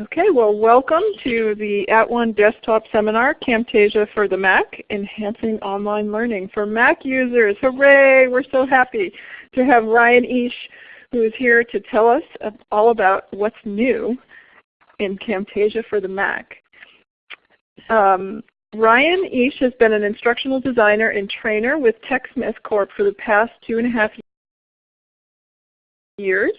Okay, well welcome to the At One Desktop Seminar, Camtasia for the Mac, Enhancing Online Learning for Mac users. Hooray! We're so happy to have Ryan Eash who is here to tell us all about what's new in Camtasia for the Mac. Um, Ryan Eash has been an instructional designer and trainer with TechSmith Corp for the past two and a half years.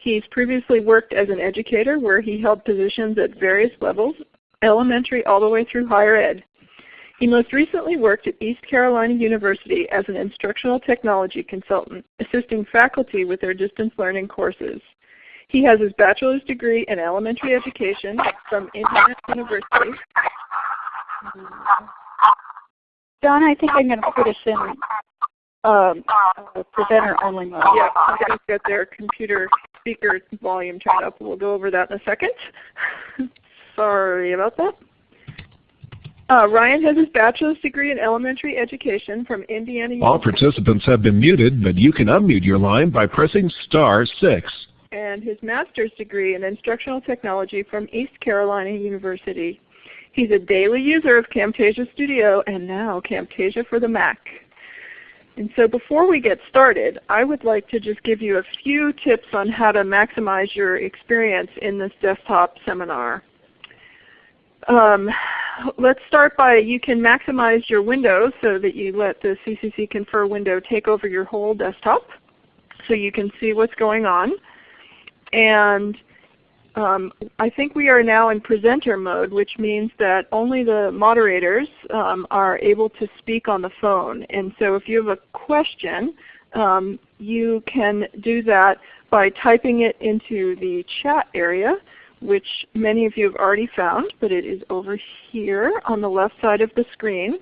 He's previously worked as an educator where he held positions at various levels, elementary all the way through higher ed. He most recently worked at East Carolina University as an instructional technology consultant, assisting faculty with their distance learning courses. He has his bachelor's degree in elementary education from Indiana University. Don, I think I'm going to put us in um, presenter only mode. Yeah, somebody's got their computer speaker volume turned up. We'll go over that in a second. Sorry about that. Uh, Ryan has his bachelor's degree in elementary education from Indiana All participants have been muted, but you can unmute your line by pressing star 6. And his master's degree in instructional technology from East Carolina University. He's a daily user of Camtasia Studio and now Camtasia for the Mac. And so before we get started, I would like to just give you a few tips on how to maximize your experience in this desktop seminar. Um, let's start by you can maximize your window so that you let the CCC Confer window take over your whole desktop so you can see what's going on. And um, I think we are now in presenter mode, which means that only the moderators um, are able to speak on the phone. And so if you have a question, um, you can do that by typing it into the chat area, which many of you have already found, but it is over here on the left side of the screen.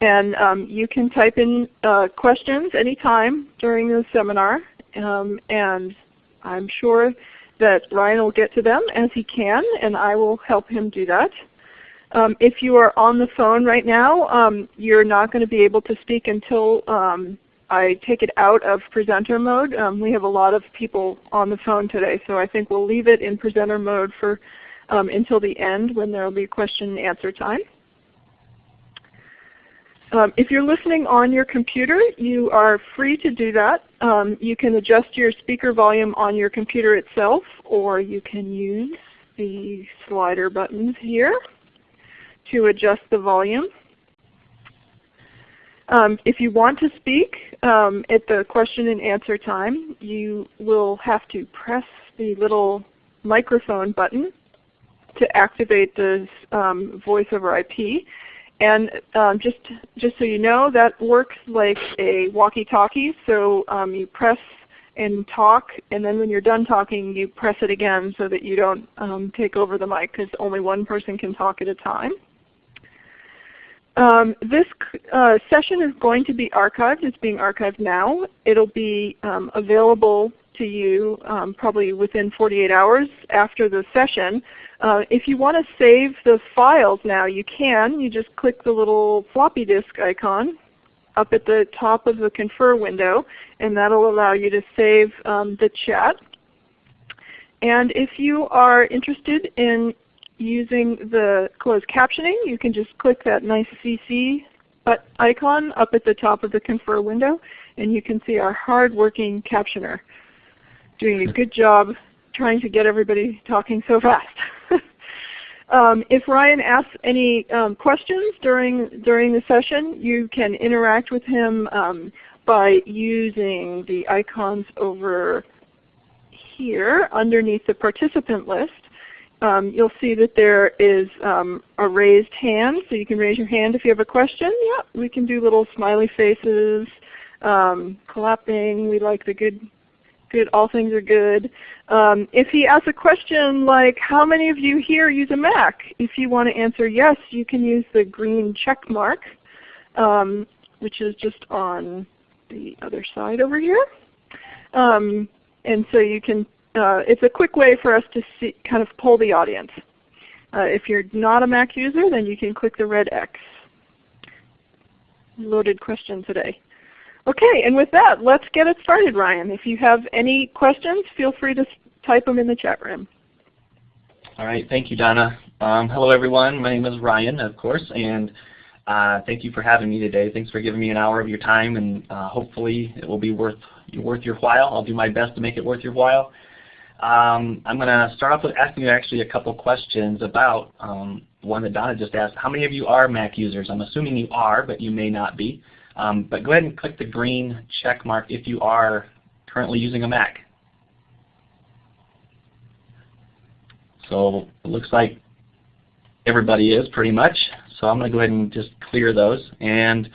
And um, you can type in uh, questions anytime during the seminar, um, and I'm sure that Ryan will get to them as he can, and I will help him do that. Um, if you are on the phone right now, um, you're not going to be able to speak until um, I take it out of presenter mode. Um, we have a lot of people on the phone today, so I think we'll leave it in presenter mode for um, until the end when there will be question and answer time. Um, if you're listening on your computer, you are free to do that. Um, you can adjust your speaker volume on your computer itself, or you can use the slider buttons here to adjust the volume. Um, if you want to speak um, at the question and answer time, you will have to press the little microphone button to activate the um, voice over IP. And um, just, just so you know, that works like a walkie-talkie. So um, you press and talk, and then when you're done talking, you press it again so that you don't um, take over the mic because only one person can talk at a time. Um, this uh, session is going to be archived. It's being archived now. It'll be um, available to you um, probably within 48 hours after the session. Uh, if you want to save the files now, you can. You just click the little floppy disk icon up at the top of the Confer window, and that will allow you to save um, the chat. And if you are interested in using the closed captioning, you can just click that nice CC icon up at the top of the Confer window, and you can see our hard-working captioner doing a good job trying to get everybody talking so fast. um, if Ryan asks any um, questions during, during the session, you can interact with him um, by using the icons over here underneath the participant list. Um, you'll see that there is um, a raised hand, so you can raise your hand if you have a question. Yeah, we can do little smiley faces, um, clapping. We like the good good, all things are good. Um, if he asks a question like, how many of you here use a Mac? If you want to answer yes, you can use the green check mark, um, which is just on the other side over here. Um, and so you can, uh, it's a quick way for us to see, kind of pull the audience. Uh, if you're not a Mac user, then you can click the red X. Loaded question today. Okay, and with that, let's get it started, Ryan. If you have any questions, feel free to type them in the chat room. All right, thank you, Donna. Um, hello, everyone. My name is Ryan, of course, and uh, thank you for having me today. Thanks for giving me an hour of your time, and uh, hopefully it will be worth worth your while. I'll do my best to make it worth your while. Um, I'm going to start off with asking you actually a couple questions about um, one that Donna just asked. How many of you are Mac users? I'm assuming you are, but you may not be. Um, but go ahead and click the green check mark if you are currently using a Mac. So it looks like everybody is pretty much. So I'm going to go ahead and just clear those. And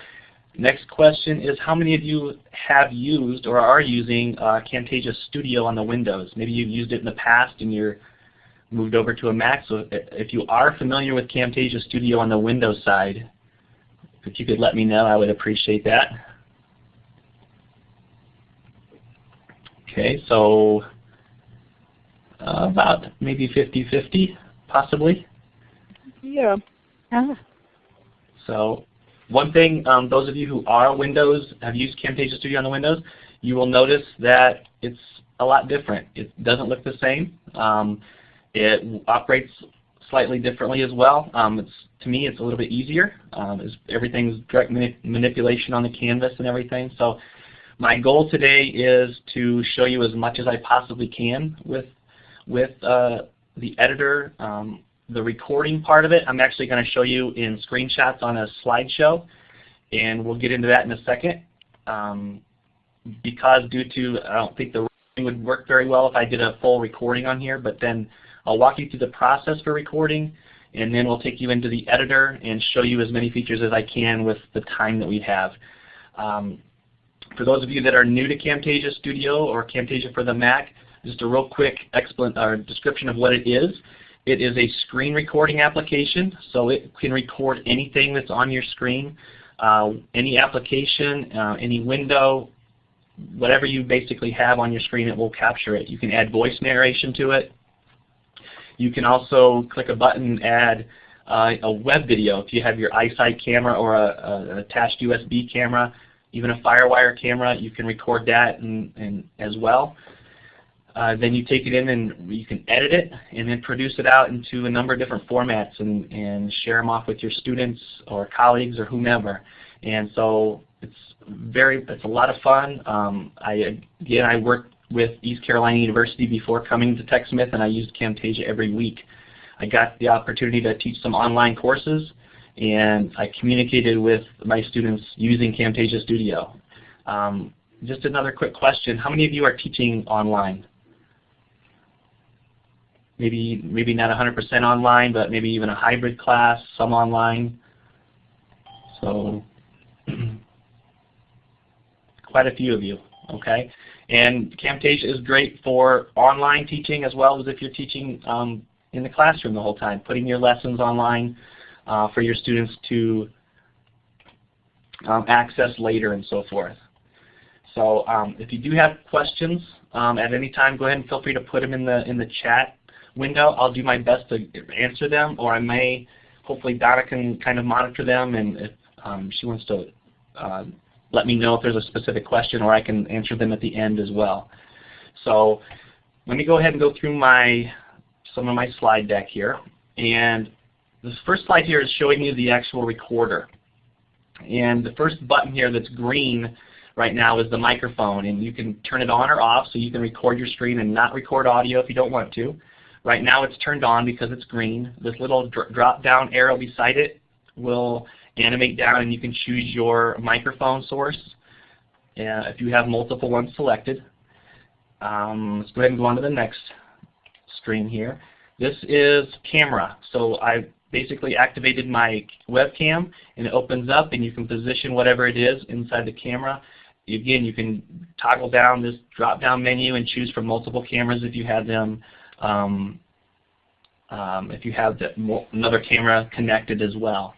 next question is how many of you have used or are using uh, Camtasia Studio on the Windows? Maybe you've used it in the past and you're moved over to a Mac. So if you are familiar with Camtasia Studio on the Windows side, if you could let me know, I would appreciate that. Okay, so uh, about maybe 50-50, possibly. Yeah. Ah. So one thing, um, those of you who are Windows, have used Camtasia Studio on the Windows, you will notice that it's a lot different. It doesn't look the same. Um, it operates slightly differently as well. Um, it's, to me, it's a little bit easier. Um, everything's direct mani manipulation on the canvas and everything. So my goal today is to show you as much as I possibly can with with uh, the editor. Um, the recording part of it, I'm actually going to show you in screenshots on a slideshow, and we'll get into that in a second. Um, because due to, I don't think the would work very well if I did a full recording on here, but then I'll walk you through the process for recording, and then we'll take you into the editor and show you as many features as I can with the time that we have. Um, for those of you that are new to Camtasia Studio or Camtasia for the Mac, just a real quick or description of what it is. It is a screen recording application, so it can record anything that's on your screen, uh, any application, uh, any window, whatever you basically have on your screen, it will capture it. You can add voice narration to it. You can also click a button and add uh, a web video if you have your iSight camera or a, a, attached USB camera, even a FireWire camera, you can record that and, and as well. Uh, then you take it in and you can edit it and then produce it out into a number of different formats and, and share them off with your students or colleagues or whomever. And so it's very, it's a lot of fun. Um, I, again, I worked with East Carolina University before coming to TechSmith and I used Camtasia every week. I got the opportunity to teach some online courses and I communicated with my students using Camtasia Studio. Um, just another quick question. How many of you are teaching online? maybe maybe not 100% online, but maybe even a hybrid class, some online. So quite a few of you, okay? And Camtasia is great for online teaching as well as if you're teaching um, in the classroom the whole time, putting your lessons online uh, for your students to um, access later and so forth. So um, if you do have questions um, at any time, go ahead and feel free to put them in the in the chat window. I'll do my best to answer them, or I may, hopefully Donna can kind of monitor them, and if um, she wants to uh, let me know if there's a specific question, or I can answer them at the end as well. So let me go ahead and go through my some of my slide deck here. And this first slide here is showing you the actual recorder. And the first button here that's green right now is the microphone. And you can turn it on or off so you can record your screen and not record audio if you don't want to. Right now it's turned on because it's green. This little dr drop down arrow beside it will animate down and you can choose your microphone source uh, if you have multiple ones selected. Um, let's go ahead and go on to the next screen here. This is camera. So I basically activated my webcam and it opens up and you can position whatever it is inside the camera. Again, you can toggle down this drop down menu and choose from multiple cameras if you have them um, um, if you have the, another camera connected as well.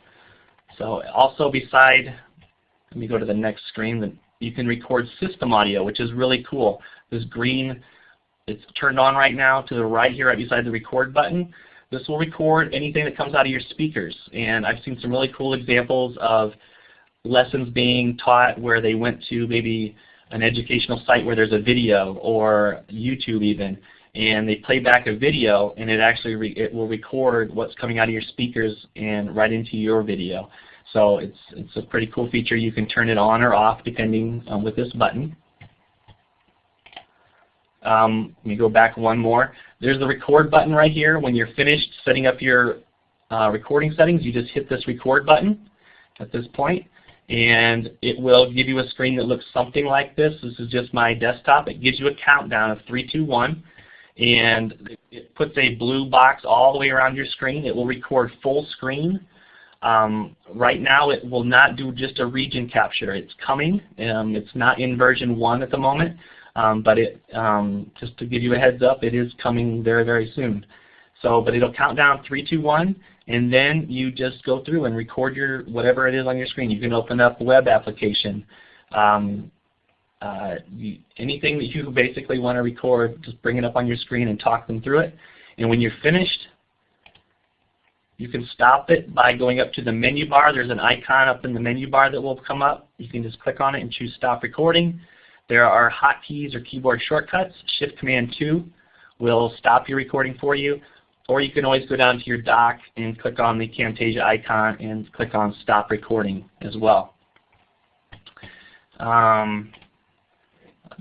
So also beside, let me go to the next screen, you can record system audio, which is really cool. This green, it's turned on right now to the right here right beside the record button. This will record anything that comes out of your speakers. And I've seen some really cool examples of lessons being taught where they went to maybe an educational site where there's a video or YouTube even and they play back a video and it actually it will record what's coming out of your speakers and right into your video. So it's, it's a pretty cool feature. You can turn it on or off depending um, with this button. Um, let me go back one more. There's the record button right here. When you're finished setting up your uh, recording settings, you just hit this record button at this point and it will give you a screen that looks something like this. This is just my desktop. It gives you a countdown of 3, 2, 1 and it puts a blue box all the way around your screen. It will record full screen. Um, right now it will not do just a region capture. It's coming. Um, it's not in version 1 at the moment, um, but it um, just to give you a heads up, it is coming very, very soon. So, but it'll count down 3, 2, 1, and then you just go through and record your whatever it is on your screen. You can open up a web application. Um, uh, you, anything that you basically want to record, just bring it up on your screen and talk them through it. And when you're finished, you can stop it by going up to the menu bar. There's an icon up in the menu bar that will come up. You can just click on it and choose Stop Recording. There are hotkeys or keyboard shortcuts. Shift Command 2 will stop your recording for you. Or you can always go down to your dock and click on the Camtasia icon and click on Stop Recording as well. Um,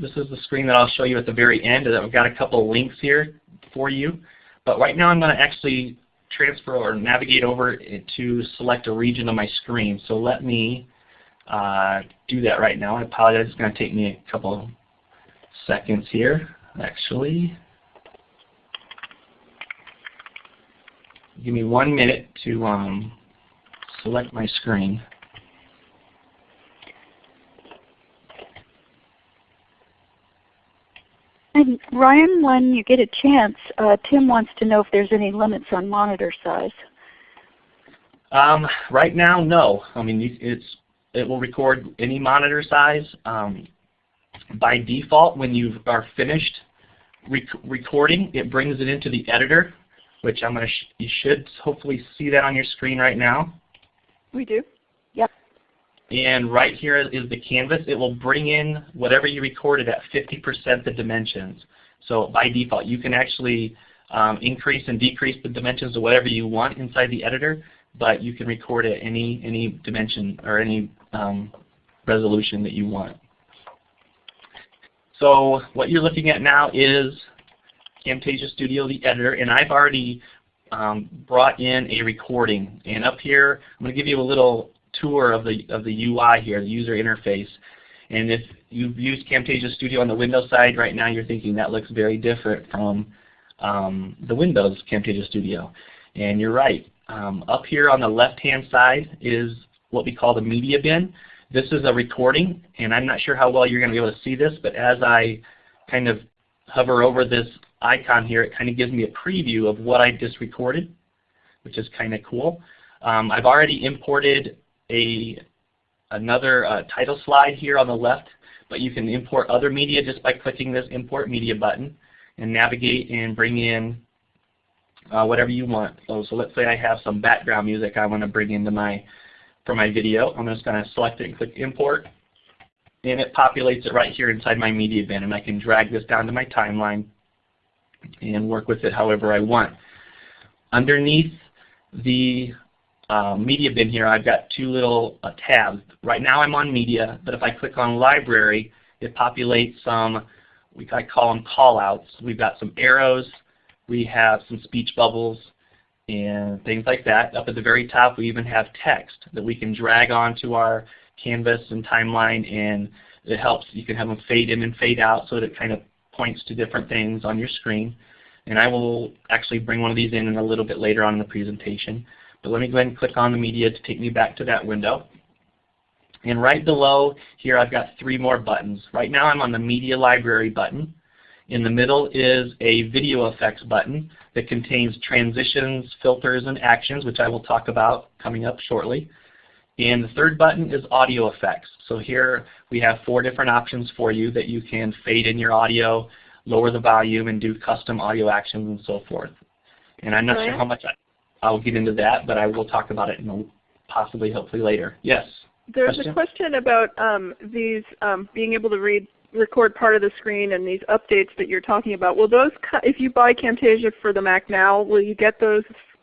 this is the screen that I'll show you at the very end. I've got a couple of links here for you. But right now I'm going to actually transfer or navigate over to select a region of my screen. So let me uh, do that right now. I apologize. It's going to take me a couple seconds here, actually. Give me one minute to um, select my screen. And Ryan, when you get a chance, uh, Tim wants to know if there's any limits on monitor size. Um, right now, no. I mean, it's it will record any monitor size. Um, by default, when you are finished rec recording, it brings it into the editor, which I'm gonna. Sh you should hopefully see that on your screen right now. We do. And right here is the canvas. It will bring in whatever you recorded at 50% the dimensions. So by default, you can actually um, increase and decrease the dimensions of whatever you want inside the editor, but you can record at any, any dimension or any um, resolution that you want. So what you're looking at now is Camtasia Studio, the editor, and I've already um, brought in a recording. And up here, I'm going to give you a little tour of the, of the UI here, the user interface. And if you've used Camtasia Studio on the Windows side, right now you're thinking that looks very different from um, the Windows Camtasia Studio. And you're right. Um, up here on the left-hand side is what we call the media bin. This is a recording, and I'm not sure how well you're going to be able to see this, but as I kind of hover over this icon here, it kind of gives me a preview of what I just recorded, which is kind of cool. Um, I've already imported a another uh, title slide here on the left, but you can import other media just by clicking this Import Media button and navigate and bring in uh, whatever you want. So, so let's say I have some background music I want to bring into my for my video. I'm just going to select it and click Import, and it populates it right here inside my media bin, and I can drag this down to my timeline and work with it however I want. Underneath the uh, media bin here, I've got two little uh, tabs. Right now I'm on media, but if I click on library, it populates some, we I call them callouts. We've got some arrows, we have some speech bubbles, and things like that. Up at the very top, we even have text that we can drag onto our canvas and timeline, and it helps. You can have them fade in and fade out so that it kind of points to different things on your screen. And I will actually bring one of these in, in a little bit later on in the presentation. But let me go ahead and click on the media to take me back to that window. And right below here I've got three more buttons. Right now I'm on the Media Library button. In the middle is a Video Effects button that contains transitions, filters, and actions, which I will talk about coming up shortly. And the third button is Audio Effects. So here we have four different options for you that you can fade in your audio, lower the volume, and do custom audio actions and so forth. And I'm not sure how much I I'll get into that, but I will talk about it in possibly, hopefully later. Yes? There's question? a question about um, these um, being able to read record part of the screen and these updates that you're talking about, will those, if you buy Camtasia for the Mac now, will you get those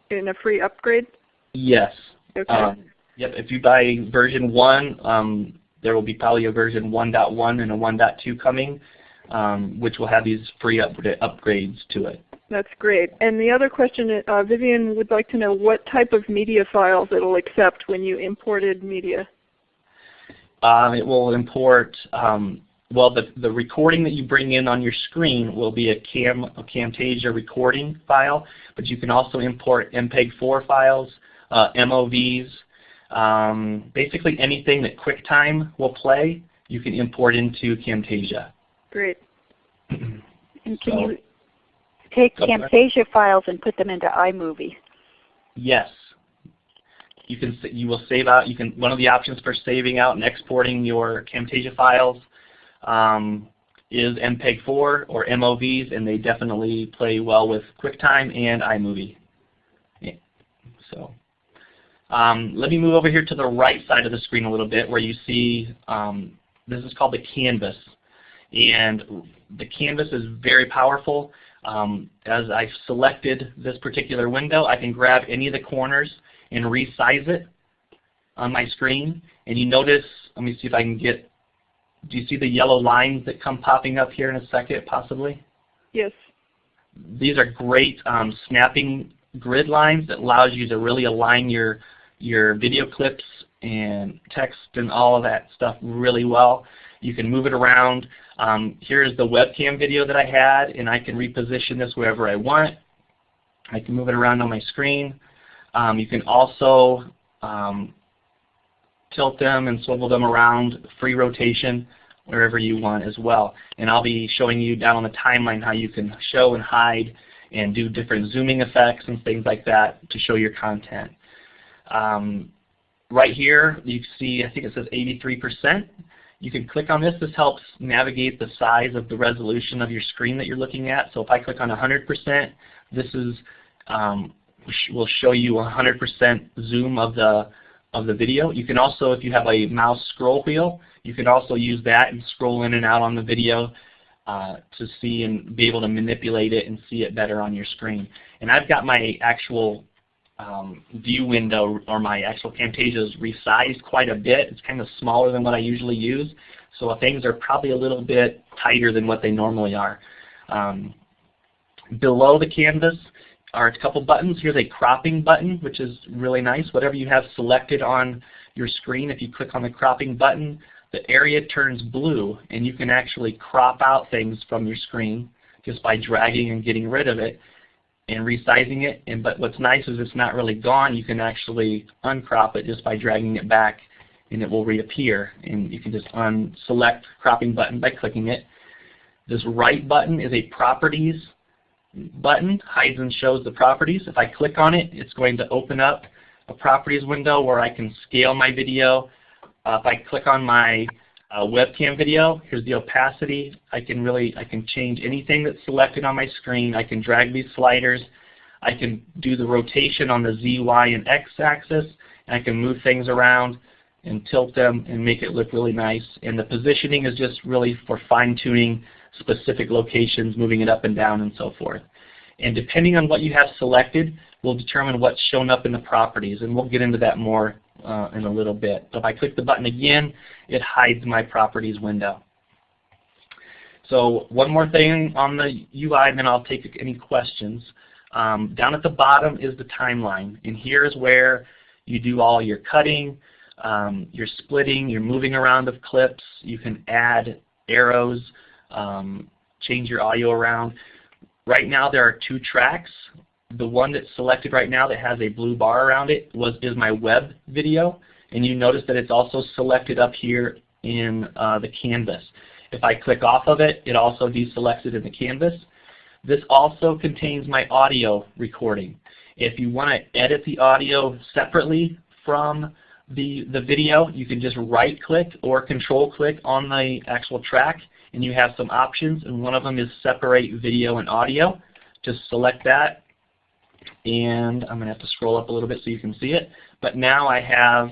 in a free upgrade? Yes. Okay. Um, yep. If you buy version 1, um, there will be probably a version 1.1 and a 1.2 coming, um, which will have these free up upgrades to it. That's great. And the other question, uh, Vivian would like to know what type of media files it will accept when you imported media. Um, it will import, um, well, the, the recording that you bring in on your screen will be a, Cam, a Camtasia recording file, but you can also import MPEG-4 files, uh, MOVs, um, basically anything that QuickTime will play, you can import into Camtasia. Great. and can So- you take. Camtasia files and put them into iMovie? Yes. You can you will save out. You can one of the options for saving out and exporting your Camtasia files um, is MPEG-4 or MOVs, and they definitely play well with QuickTime and iMovie. Yeah. So um, let me move over here to the right side of the screen a little bit, where you see um, this is called the canvas, and the canvas is very powerful. Um, as I've selected this particular window, I can grab any of the corners and resize it on my screen. And you notice, let me see if I can get, do you see the yellow lines that come popping up here in a second possibly? Yes. These are great um, snapping grid lines that allows you to really align your, your video clips and text and all of that stuff really well. You can move it around. Um, here's the webcam video that I had, and I can reposition this wherever I want. I can move it around on my screen. Um, you can also um, tilt them and swivel them around, free rotation, wherever you want as well. And I'll be showing you down on the timeline how you can show and hide and do different zooming effects and things like that to show your content. Um, right here, you see, I think it says 83%. You can click on this. This helps navigate the size of the resolution of your screen that you're looking at. So if I click on 100%, this is um, will show you 100% zoom of the of the video. You can also, if you have a mouse scroll wheel, you can also use that and scroll in and out on the video uh, to see and be able to manipulate it and see it better on your screen. And I've got my actual um, view window or my actual Camtasia is resized quite a bit. It's kind of smaller than what I usually use. So things are probably a little bit tighter than what they normally are. Um, below the canvas are a couple buttons. Here's a cropping button, which is really nice. Whatever you have selected on your screen, if you click on the cropping button, the area turns blue, and you can actually crop out things from your screen just by dragging and getting rid of it and resizing it. And But what's nice is it's not really gone. You can actually uncrop it just by dragging it back, and it will reappear. And you can just unselect cropping button by clicking it. This right button is a properties button, hides and shows the properties. If I click on it, it's going to open up a properties window where I can scale my video. Uh, if I click on my uh, webcam video, here's the opacity. I can really, I can change anything that's selected on my screen. I can drag these sliders. I can do the rotation on the Z, Y, and X axis. And I can move things around and tilt them and make it look really nice. And the positioning is just really for fine-tuning specific locations, moving it up and down and so forth. And depending on what you have selected will determine what's shown up in the properties. And we'll get into that more uh, in a little bit. So if I click the button again, it hides my properties window. So one more thing on the UI, and then I'll take any questions. Um, down at the bottom is the timeline. And here is where you do all your cutting, um, your splitting, your moving around of clips. You can add arrows, um, change your audio around. Right now there are two tracks. The one that's selected right now that has a blue bar around it was is my web video. And you notice that it's also selected up here in uh, the canvas. If I click off of it, it also deselects it in the canvas. This also contains my audio recording. If you want to edit the audio separately from the, the video, you can just right click or control click on the actual track and you have some options and one of them is separate video and audio. Just select that and I'm going to have to scroll up a little bit so you can see it. But now I have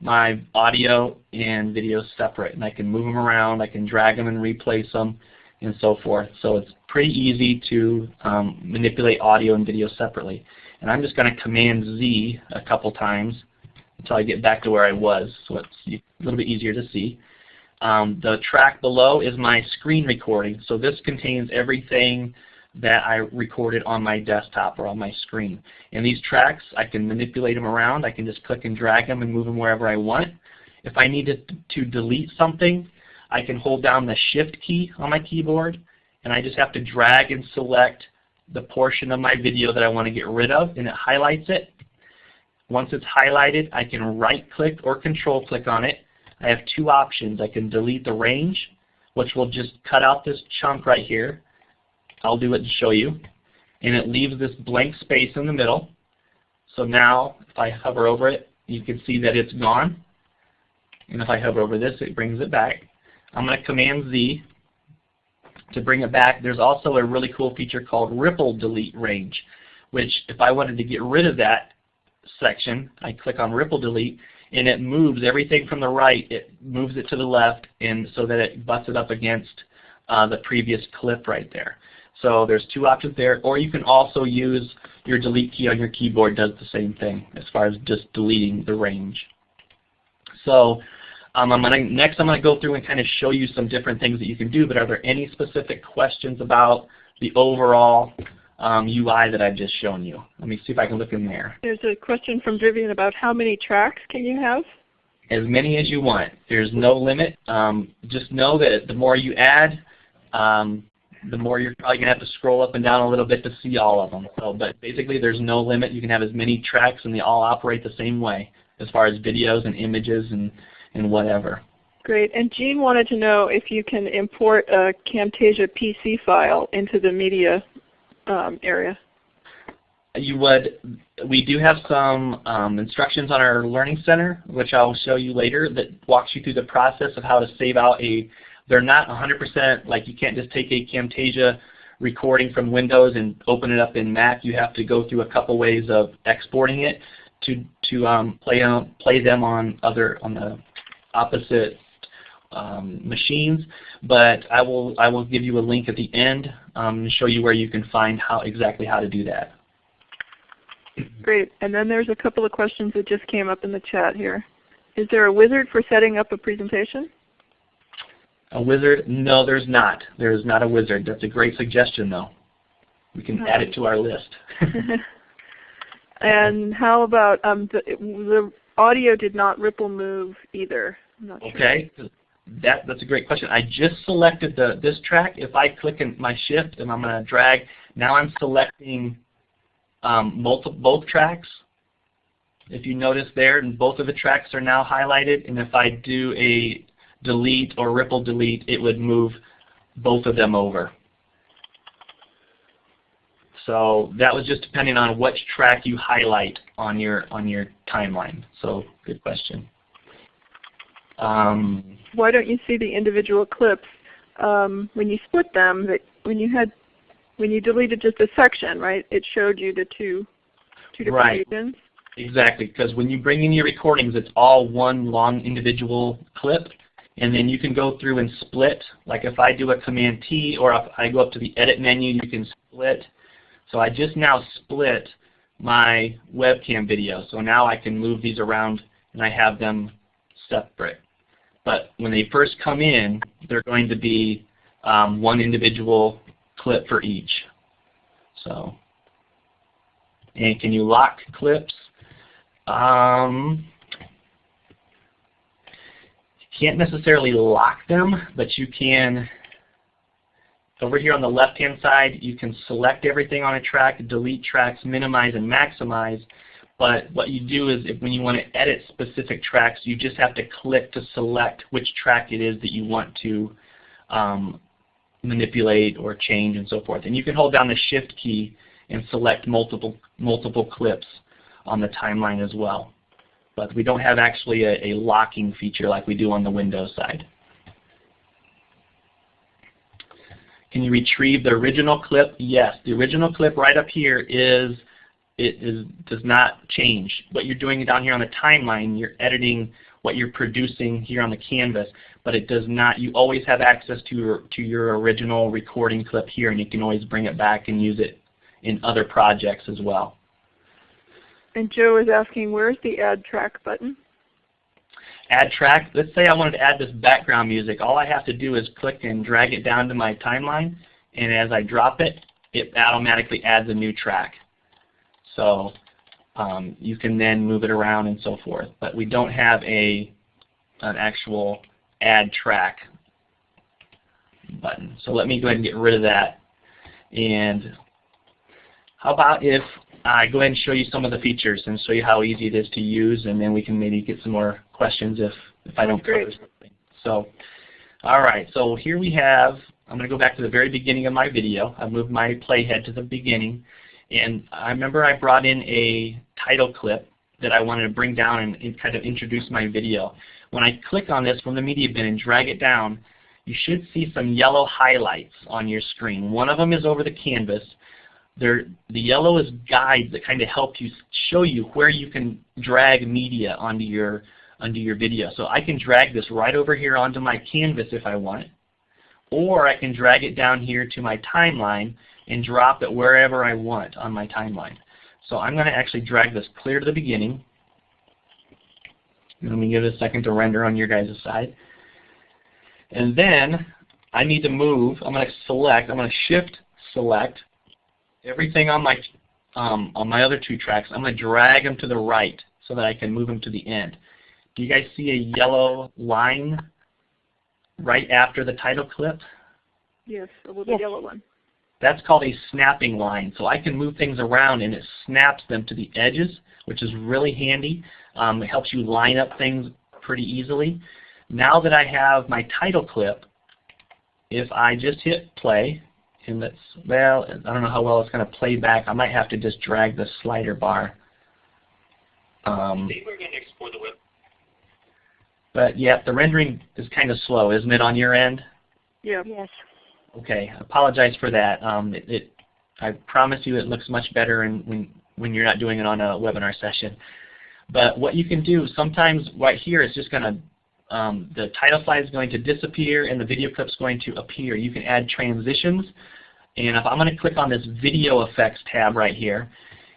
my audio and video separate, and I can move them around, I can drag them and replace them, and so forth. So it's pretty easy to um, manipulate audio and video separately. And I'm just going to Command Z a couple times until I get back to where I was, so it's a little bit easier to see. Um, the track below is my screen recording, so this contains everything that I recorded on my desktop or on my screen. And these tracks, I can manipulate them around. I can just click and drag them and move them wherever I want. If I needed to delete something, I can hold down the Shift key on my keyboard, and I just have to drag and select the portion of my video that I want to get rid of, and it highlights it. Once it's highlighted, I can right-click or control-click on it. I have two options. I can delete the range, which will just cut out this chunk right here. I'll do it and show you. And it leaves this blank space in the middle. So now, if I hover over it, you can see that it's gone. And if I hover over this, it brings it back. I'm going to Command Z to bring it back. There's also a really cool feature called Ripple Delete Range, which if I wanted to get rid of that section, I click on Ripple Delete, and it moves everything from the right, it moves it to the left, and so that it butts it up against uh, the previous clip right there. So there's two options there, or you can also use your delete key on your keyboard does the same thing as far as just deleting the range. So um, I'm gonna, next I'm going to go through and kind of show you some different things that you can do, but are there any specific questions about the overall um, UI that I've just shown you? Let me see if I can look in there. There's a question from Vivian about how many tracks can you have? As many as you want. There's no limit. Um, just know that the more you add, um, the more you're probably going to have to scroll up and down a little bit to see all of them. So, but basically there's no limit. You can have as many tracks and they all operate the same way as far as videos and images and and whatever. Great. And Jean wanted to know if you can import a Camtasia PC file into the media um, area. You would. We do have some um, instructions on our Learning Center, which I'll show you later, that walks you through the process of how to save out a. They're not 100% like you can't just take a Camtasia recording from Windows and open it up in Mac. You have to go through a couple ways of exporting it to to um, play on, play them on other on the opposite um, machines, but I will I will give you a link at the end um, and show you where you can find how exactly how to do that. Great. And then there's a couple of questions that just came up in the chat here. Is there a wizard for setting up a presentation? A wizard? No, there's not. There's not a wizard. That's a great suggestion, though. We can add it to our list. and how about um, the, the audio did not ripple move either? okay, sure. that that's a great question. I just selected the this track. If I click in my shift and I'm going to drag, now I'm selecting um, multiple both tracks. If you notice there, and both of the tracks are now highlighted. And if I do a delete or ripple delete, it would move both of them over. So that was just depending on which track you highlight on your on your timeline. So good question. Um, Why don't you see the individual clips um, when you split them? That when you had when you deleted just a section, right? It showed you the two two different right. regions. Exactly, because when you bring in your recordings, it's all one long individual clip, and then you can go through and split. Like if I do a Command T, or if I go up to the Edit menu, you can split. So I just now split my webcam video. So now I can move these around and I have them separate. But when they first come in, they're going to be um, one individual clip for each. So, and can you lock clips? Um, can't necessarily lock them, but you can over here on the left-hand side, you can select everything on a track, delete tracks, minimize and maximize. But what you do is if, when you want to edit specific tracks, you just have to click to select which track it is that you want to um, manipulate or change and so forth. And you can hold down the Shift key and select multiple, multiple clips on the timeline as well. But we don't have actually a, a locking feature like we do on the Windows side. Can you retrieve the original clip? Yes. The original clip right up here is it is does not change. What you're doing down here on the timeline, you're editing what you're producing here on the canvas, but it does not, you always have access to your, to your original recording clip here and you can always bring it back and use it in other projects as well. And Joe is asking, where's the add track button? Add track, let's say I wanted to add this background music. All I have to do is click and drag it down to my timeline, and as I drop it, it automatically adds a new track. So um, you can then move it around and so forth. But we don't have a an actual add track button. So let me go ahead and get rid of that. And how about if I go ahead and show you some of the features and show you how easy it is to use, and then we can maybe get some more questions if, if I don't cover something. So, all right, so here we have, I'm going to go back to the very beginning of my video. I've moved my playhead to the beginning. And I remember I brought in a title clip that I wanted to bring down and, and kind of introduce my video. When I click on this from the media bin and drag it down, you should see some yellow highlights on your screen. One of them is over the canvas. The yellow is guides that kind of help you show you where you can drag media onto your onto your video. So I can drag this right over here onto my canvas if I want, or I can drag it down here to my timeline and drop it wherever I want on my timeline. So I'm going to actually drag this clear to the beginning. Let me give it a second to render on your guys' side. And then I need to move, I'm going to select, I'm going to shift select everything on my um, on my other two tracks. I'm going to drag them to the right so that I can move them to the end. Do you guys see a yellow line right after the title clip? Yes, a little Yes. yellow one. That's called a snapping line. So I can move things around and it snaps them to the edges, which is really handy. Um, it helps you line up things pretty easily. Now that I have my title clip, if I just hit play, and let's, well, I don't know how well it's going to play back. I might have to just drag the slider bar. Um, we're going to explore the web. but yeah, the rendering is kind of slow, isn't it, on your end? Yeah. Yes. Okay, I apologize for that. Um, it, it, I promise you it looks much better in, when, when you're not doing it on a webinar session. But what you can do, sometimes right here is just going to, um, the title slide is going to disappear and the video clip is going to appear. You can add transitions. And if I'm going to click on this video effects tab right here,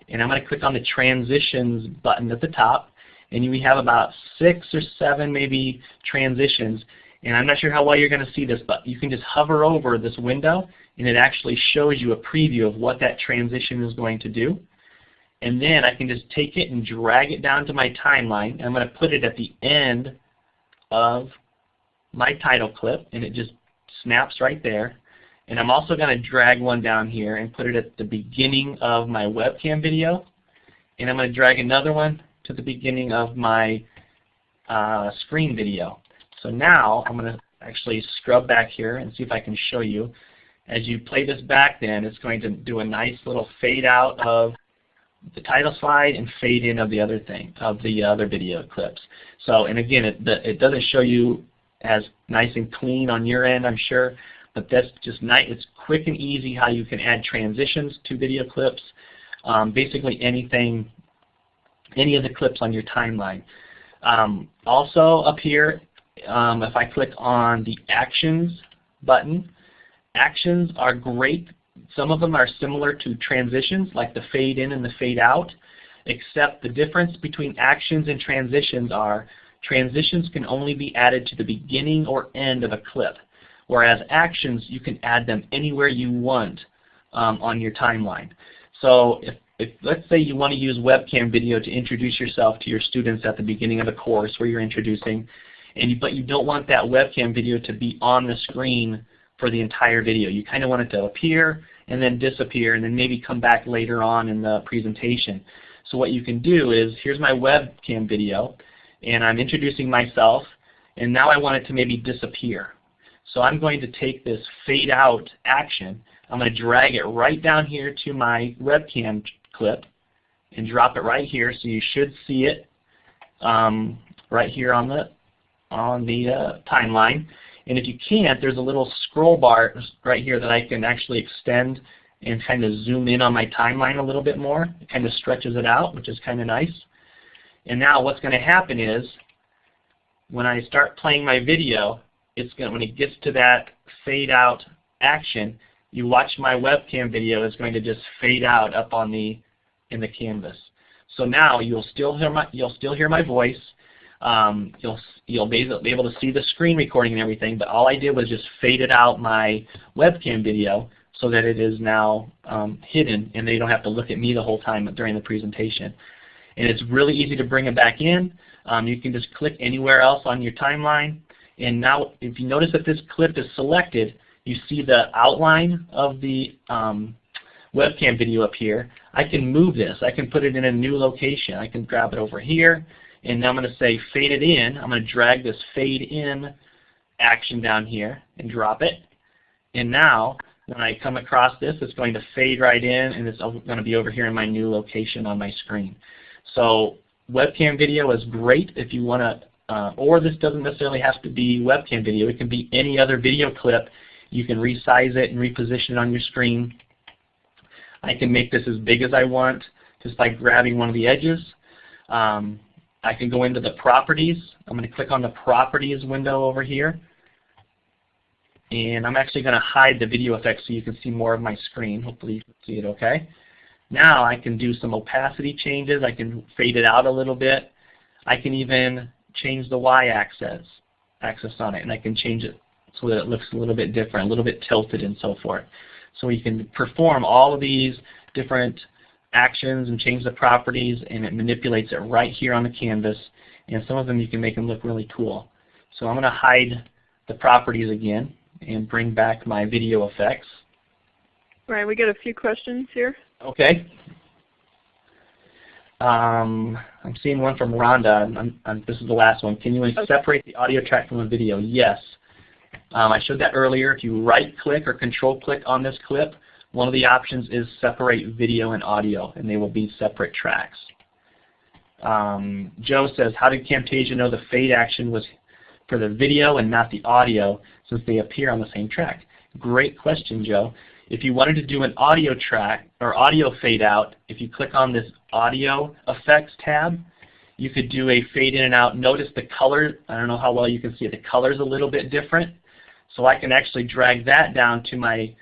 and I'm going to click on the transitions button at the top, and we have about six or seven maybe transitions. And I'm not sure how well you're going to see this, but you can just hover over this window and it actually shows you a preview of what that transition is going to do. And then I can just take it and drag it down to my timeline. I'm going to put it at the end of my title clip and it just snaps right there. And I'm also going to drag one down here and put it at the beginning of my webcam video. And I'm going to drag another one to the beginning of my uh, screen video. So now I'm going to actually scrub back here and see if I can show you. As you play this back then, it's going to do a nice little fade out of the title slide and fade in of the other thing, of the other video clips. So, and again, it, the, it doesn't show you as nice and clean on your end, I'm sure, but that's just nice. It's quick and easy how you can add transitions to video clips. Um, basically anything, any of the clips on your timeline. Um, also up here, um, if I click on the Actions button, Actions are great. Some of them are similar to transitions, like the fade in and the fade out, except the difference between actions and transitions are transitions can only be added to the beginning or end of a clip, whereas actions, you can add them anywhere you want um, on your timeline. So if, if let's say you want to use webcam video to introduce yourself to your students at the beginning of a course where you're introducing, and you, but you don't want that webcam video to be on the screen for the entire video. You kind of want it to appear and then disappear and then maybe come back later on in the presentation. So what you can do is, here's my webcam video, and I'm introducing myself, and now I want it to maybe disappear. So I'm going to take this fade out action, I'm going to drag it right down here to my webcam clip and drop it right here so you should see it um, right here on the on the uh, timeline. And if you can't, there's a little scroll bar right here that I can actually extend and kind of zoom in on my timeline a little bit more. It kind of stretches it out, which is kind of nice. And now what's going to happen is when I start playing my video, it's going to, when it gets to that fade out action, you watch my webcam video is going to just fade out up on the in the canvas. So now you'll still hear my you'll still hear my voice. Um, you'll you'll be able to see the screen recording and everything, but all I did was just faded out my webcam video so that it is now um, hidden and they don't have to look at me the whole time during the presentation. And it's really easy to bring it back in. Um, you can just click anywhere else on your timeline. And now if you notice that this clip is selected, you see the outline of the um, webcam video up here. I can move this. I can put it in a new location. I can grab it over here. And now I'm going to say fade it in. I'm going to drag this fade in action down here and drop it. And now when I come across this, it's going to fade right in and it's going to be over here in my new location on my screen. So webcam video is great if you want to, uh, or this doesn't necessarily have to be webcam video. It can be any other video clip. You can resize it and reposition it on your screen. I can make this as big as I want just by grabbing one of the edges. Um, I can go into the properties. I'm going to click on the properties window over here. And I'm actually going to hide the video effects so you can see more of my screen. Hopefully you can see it okay. Now I can do some opacity changes. I can fade it out a little bit. I can even change the y-axis axis on it, and I can change it so that it looks a little bit different, a little bit tilted and so forth. So we can perform all of these different actions and change the properties, and it manipulates it right here on the canvas. And some of them you can make them look really cool. So I'm going to hide the properties again and bring back my video effects. All right, we got a few questions here. Okay. Um, I'm seeing one from Rhonda. I'm, I'm, this is the last one. Can you okay. separate the audio track from the video? Yes. Um, I showed that earlier. If you right-click or control-click on this clip, one of the options is separate video and audio, and they will be separate tracks. Um, Joe says, how did Camtasia know the fade action was for the video and not the audio since they appear on the same track? Great question, Joe. If you wanted to do an audio track or audio fade out, if you click on this audio effects tab, you could do a fade in and out. Notice the color, I don't know how well you can see it, the color is a little bit different. So I can actually drag that down to my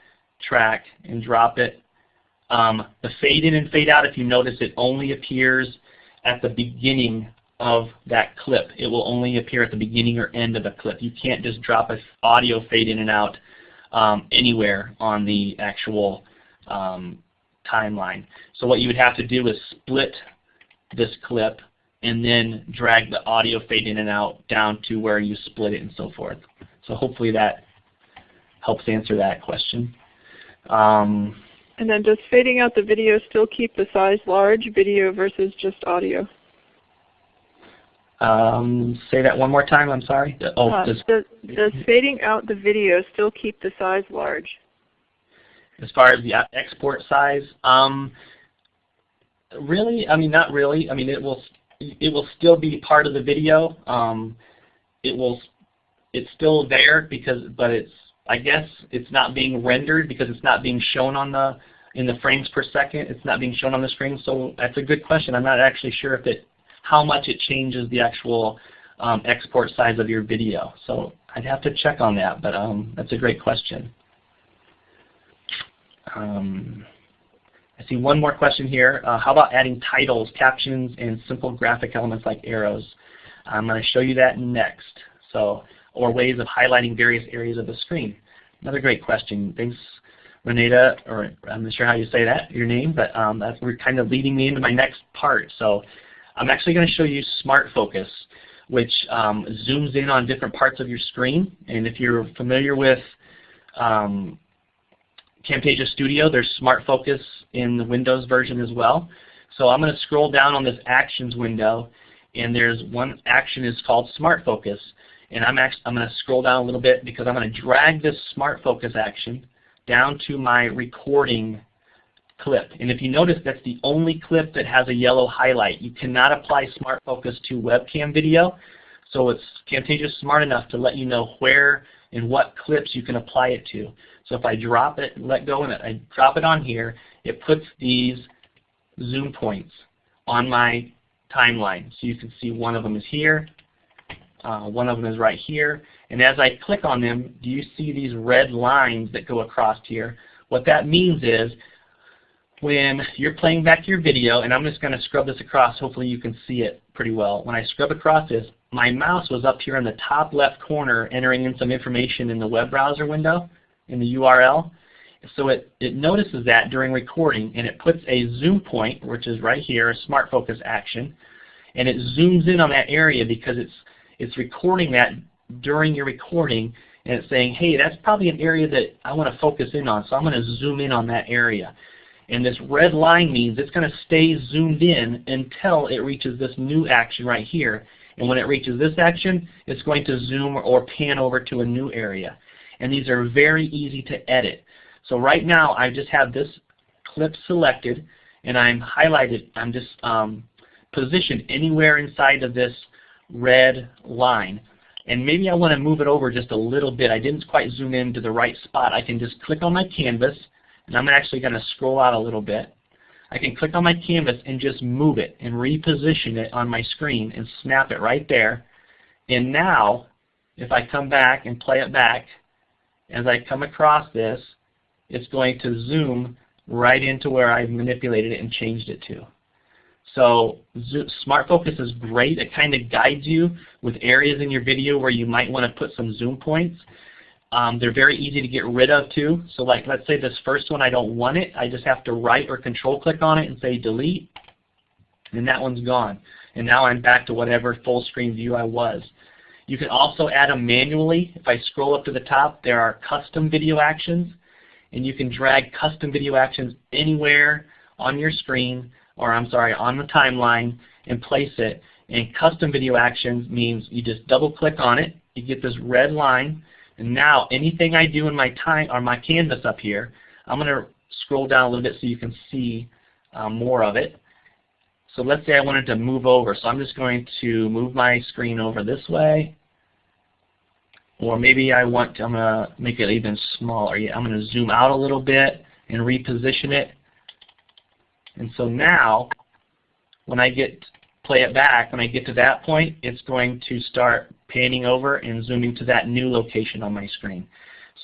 track and drop it. Um, the fade in and fade out, if you notice, it only appears at the beginning of that clip. It will only appear at the beginning or end of a clip. You can't just drop an audio fade in and out um, anywhere on the actual um, timeline. So what you would have to do is split this clip and then drag the audio fade in and out down to where you split it and so forth. So hopefully that helps answer that question. Um, and then does fading out the video still keep the size large, video versus just audio? Um, say that one more time. I'm sorry. Oh, uh, does, does, does fading out the video still keep the size large? As far as the export size, um, really, I mean, not really. I mean, it will it will still be part of the video. Um, it will it's still there because, but it's I guess it's not being rendered because it's not being shown on the in the frames per second. It's not being shown on the screen. So that's a good question. I'm not actually sure if it how much it changes the actual um, export size of your video. So I'd have to check on that, but um, that's a great question. Um, I see one more question here. Uh, how about adding titles, captions, and simple graphic elements like arrows? I'm going to show you that next. So, or ways of highlighting various areas of the screen. Another great question. Thanks, Renata, or I'm not sure how you say that, your name, but um, that's kind of leading me into my next part. So I'm actually going to show you Smart Focus, which um, zooms in on different parts of your screen. And if you're familiar with um, Camtasia Studio, there's Smart Focus in the Windows version as well. So I'm going to scroll down on this Actions window, and there's one action is called Smart Focus. And I'm, actually, I'm going to scroll down a little bit because I'm going to drag this Smart Focus action down to my recording clip. And if you notice, that's the only clip that has a yellow highlight. You cannot apply Smart Focus to webcam video. So it's Camtasia smart enough to let you know where and what clips you can apply it to. So if I drop it, let go it, I drop it on here, it puts these zoom points on my timeline. So you can see one of them is here, Uh, one of them is right here. And as I click on them, do you see these red lines that go across here? What that means is when you're playing back your video, and I'm just going to scrub this across, hopefully you can see it pretty well. When I scrub across this, my mouse was up here in the top left corner entering in some information in the web browser window, in the URL. So it, it notices that during recording, and it puts a zoom point, which is right here, a smart focus action, and it zooms in on that area because it's, it's recording that during your recording, and it's saying, hey, that's probably an area that I want to focus in on, so I'm going to zoom in on that area. And this red line means it's going to stay zoomed in until it reaches this new action right here. And when it reaches this action, it's going to zoom or pan over to a new area. And these are very easy to edit. So right now I just have this clip selected and I'm highlighted, I'm just um, positioned anywhere inside of this red line. And maybe I want to move it over just a little bit. I didn't quite zoom in to the right spot. I can just click on my canvas and I'm actually going to scroll out a little bit. I can click on my canvas and just move it and reposition it on my screen and snap it right there. And now, if I come back and play it back, as I come across this, it's going to zoom right into where I've manipulated it and changed it to. So Smart Focus is great. It kind of guides you with areas in your video where you might want to put some zoom points. Um, they're very easy to get rid of too. So like let's say this first one I don't want it. I just have to right or control click on it and say delete. And that one's gone. And now I'm back to whatever full screen view I was. You can also add them manually. If I scroll up to the top, there are custom video actions. And you can drag custom video actions anywhere on your screen, or I'm sorry, on the timeline, and place it. And custom video actions means you just double click on it. You get this red line and now anything I do in my time or my canvas up here, I'm going to scroll down a little bit so you can see um, more of it. So let's say I wanted to move over. So I'm just going to move my screen over this way. Or maybe I want to, I'm going to make it even smaller. Yeah, I'm going to zoom out a little bit and reposition it. And so now, when I get play it back, when I get to that point, it's going to start panning over and zooming to that new location on my screen.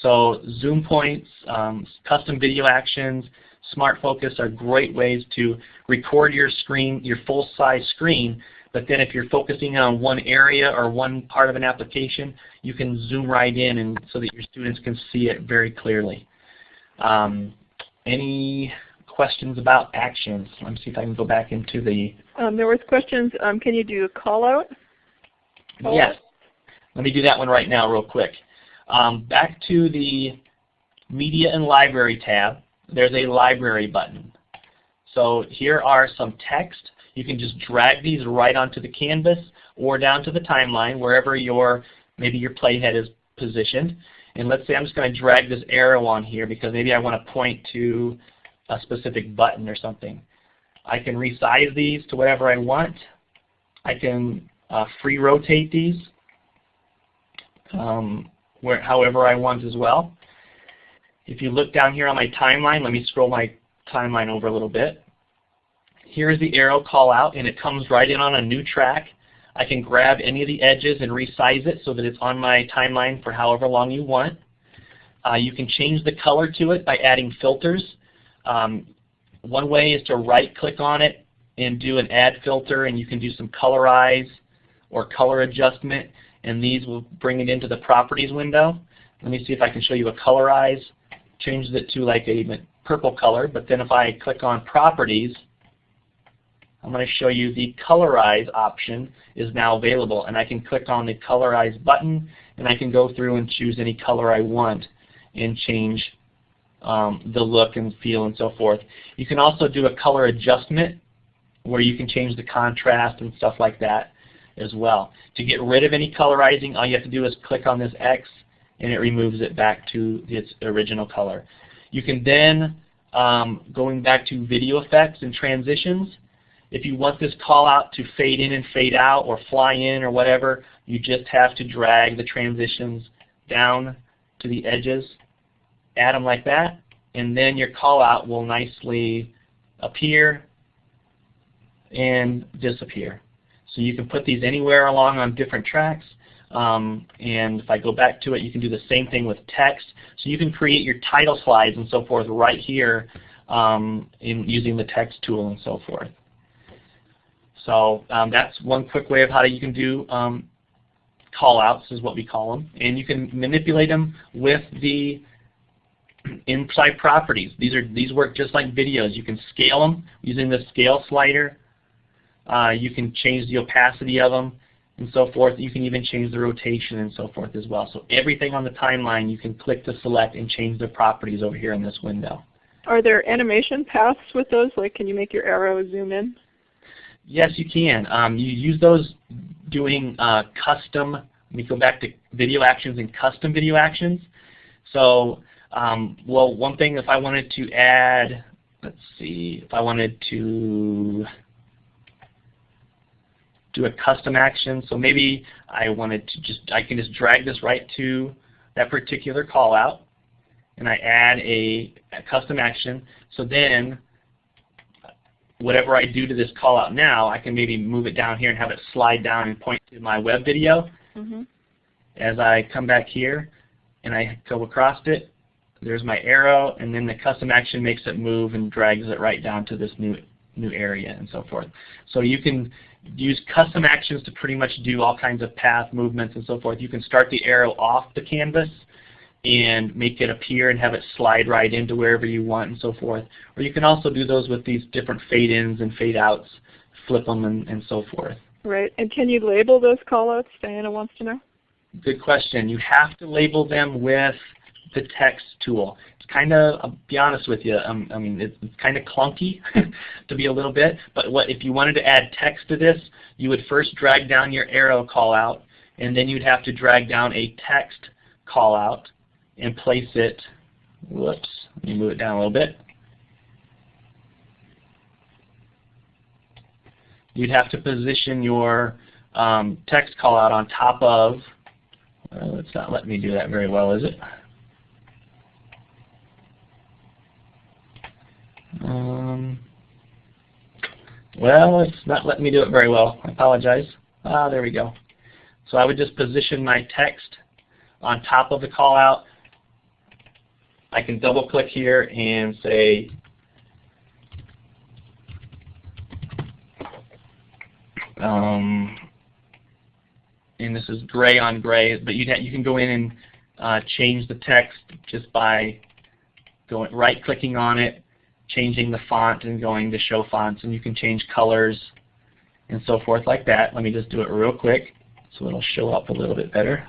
So zoom points, um, custom video actions, smart focus are great ways to record your screen, your full size screen, but then if you're focusing on one area or one part of an application, you can zoom right in and so that your students can see it very clearly. Um, any questions about actions? Let me see if I can go back into the... Um, there was questions, um, can you do a call out? Call yes. Out? Let me do that one right now real quick. Um, back to the Media and Library tab, there's a Library button. So here are some text. You can just drag these right onto the canvas or down to the timeline, wherever your maybe your playhead is positioned. And let's say I'm just going to drag this arrow on here because maybe I want to point to a specific button or something. I can resize these to whatever I want. I can uh, free rotate these um, where, however I want as well. If you look down here on my timeline, let me scroll my timeline over a little bit. Here's the arrow call out and it comes right in on a new track. I can grab any of the edges and resize it so that it's on my timeline for however long you want. Uh, you can change the color to it by adding filters. Um, one way is to right click on it and do an add filter and you can do some colorize or color adjustment and these will bring it into the properties window. Let me see if I can show you a colorize. Change it to like a purple color, but then if I click on properties, I'm going to show you the colorize option is now available and I can click on the colorize button and I can go through and choose any color I want and change um, the look and feel and so forth. You can also do a color adjustment where you can change the contrast and stuff like that as well. To get rid of any colorizing, all you have to do is click on this X and it removes it back to its original color. You can then, um, going back to video effects and transitions, if you want this call out to fade in and fade out or fly in or whatever, you just have to drag the transitions down to the edges add them like that, and then your call out will nicely appear and disappear. So you can put these anywhere along on different tracks. Um, and if I go back to it, you can do the same thing with text. So you can create your title slides and so forth right here um, in using the text tool and so forth. So um, that's one quick way of how you can do um, callouts is what we call them. And you can manipulate them with the inside properties. These are these work just like videos. You can scale them using the scale slider. Uh, you can change the opacity of them and so forth. You can even change the rotation and so forth as well. So everything on the timeline you can click to select and change the properties over here in this window. Are there animation paths with those? Like can you make your arrow zoom in? Yes, you can. Um, you use those doing uh, custom, let me go back to video actions and custom video actions. So, um, well, one thing if I wanted to add, let's see, if I wanted to do a custom action. So maybe I wanted to just, I can just drag this right to that particular call out and I add a, a custom action. So then whatever I do to this call out now, I can maybe move it down here and have it slide down and point to my web video. Mm -hmm. As I come back here and I go across it, there's my arrow, and then the custom action makes it move and drags it right down to this new new area and so forth. So you can use custom actions to pretty much do all kinds of path movements and so forth. You can start the arrow off the canvas and make it appear and have it slide right into wherever you want and so forth. Or you can also do those with these different fade-ins and fade-outs, flip them and, and so forth. Right. And can you label those callouts? Diana wants to know. Good question. You have to label them with the text tool It's kind of, I'll be honest with you, um, I mean, it's, it's kind of clunky to be a little bit, but what if you wanted to add text to this, you would first drag down your arrow call out, and then you'd have to drag down a text call out and place it, whoops, let me move it down a little bit. You'd have to position your um, text call out on top of, well, it's not letting me do that very well, is it? Um, well, it's not letting me do it very well. I apologize. Ah, there we go. So I would just position my text on top of the call out. I can double click here and say um, and this is gray on gray, but you you can go in and uh, change the text just by going right clicking on it changing the font and going to show fonts and you can change colors and so forth like that. Let me just do it real quick so it'll show up a little bit better.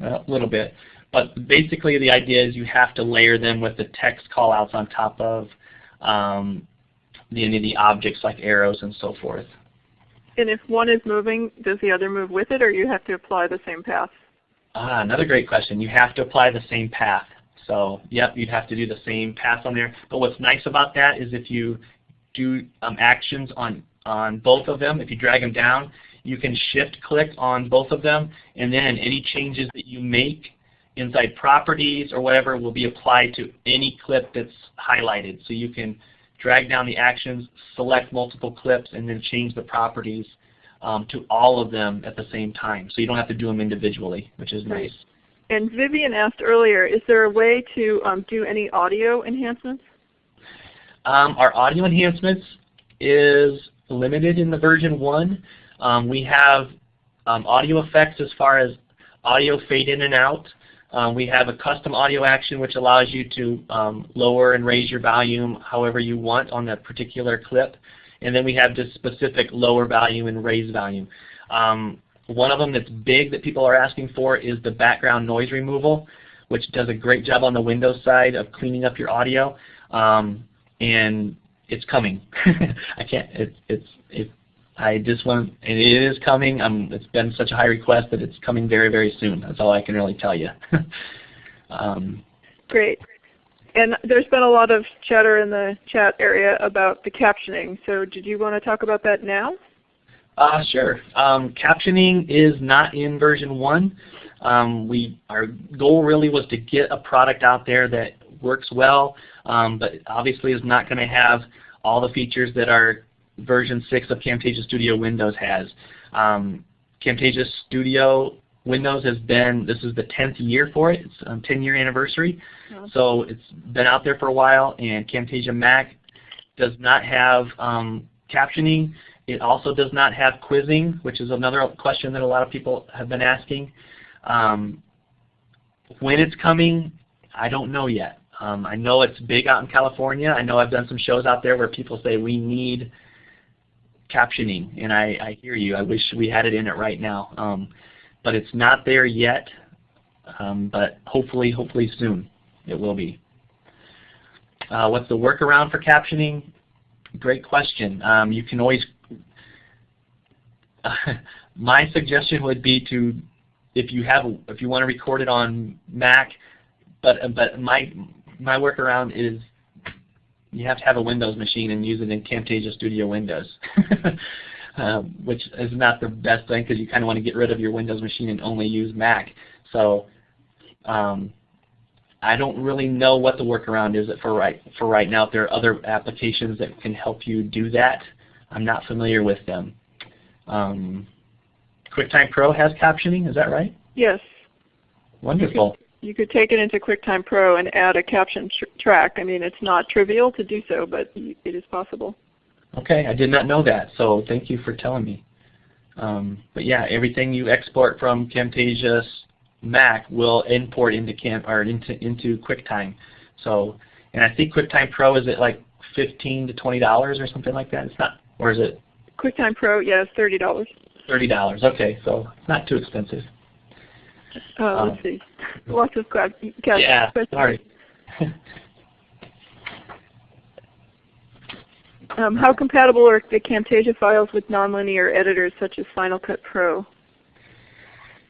Well, a little bit. But basically the idea is you have to layer them with the text callouts on top of um, the, any of the objects like arrows and so forth. And if one is moving, does the other move with it or you have to apply the same path? Ah, another great question. You have to apply the same path. So yep, you'd have to do the same path on there. But what's nice about that is if you do um, actions on, on both of them, if you drag them down, you can shift click on both of them and then any changes that you make inside properties or whatever will be applied to any clip that's highlighted. So you can drag down the actions, select multiple clips, and then change the properties um, to all of them at the same time. So you don't have to do them individually, which is nice. And Vivian asked earlier, is there a way to um, do any audio enhancements? Um, our audio enhancements is limited in the version 1. Um, we have um, audio effects as far as audio fade in and out. Um, we have a custom audio action which allows you to um, lower and raise your volume however you want on that particular clip. And then we have just specific lower value and raise value. Um, one of them that's big that people are asking for is the background noise removal, which does a great job on the Windows side of cleaning up your audio. Um, and it's coming. I can't. It, it's. It, I just want. And it is coming. Um, it's been such a high request that it's coming very, very soon. That's all I can really tell you. um, Great. And there's been a lot of chatter in the chat area about the captioning. So did you want to talk about that now? Uh, sure. Um, captioning is not in version 1. Um, we, our goal really was to get a product out there that works well, um, but obviously is not going to have all the features that are version 6 of Camtasia Studio Windows has. Um, Camtasia Studio Windows has been, this is the 10th year for it, it's a um, 10 year anniversary. So it's been out there for a while and Camtasia Mac does not have um, captioning. It also does not have quizzing, which is another question that a lot of people have been asking. Um, when it's coming, I don't know yet. Um, I know it's big out in California. I know I've done some shows out there where people say we need captioning, and I, I hear you. I wish we had it in it right now, um, but it's not there yet. Um, but hopefully, hopefully soon it will be. Uh, what's the workaround for captioning? Great question. Um, you can always. My suggestion would be to, if you have, if you want to record it on Mac, but but my my workaround is you have to have a Windows machine and use it in Camtasia Studio Windows, um, which is not the best thing because you kind of want to get rid of your Windows machine and only use Mac. So um, I don't really know what the workaround is for right for right now. If there are other applications that can help you do that, I'm not familiar with them. Um, QuickTime Pro has captioning, is that right? Yes. Wonderful. You could take it into QuickTime Pro and add a caption tr track. I mean, it's not trivial to do so, but it is possible. Okay, I did not know that, so thank you for telling me. Um, but yeah, everything you export from Camtasia Mac will import into Cam or into into QuickTime. So, and I think QuickTime Pro is it like fifteen to twenty dollars or something like that. It's not, or is it? QuickTime Pro, yes, thirty dollars. Thirty dollars. Okay, so not too expensive. Uh, let's um, see. Lots of questions. Yeah, sorry. um, how compatible are the Camtasia files with nonlinear editors such as Final Cut Pro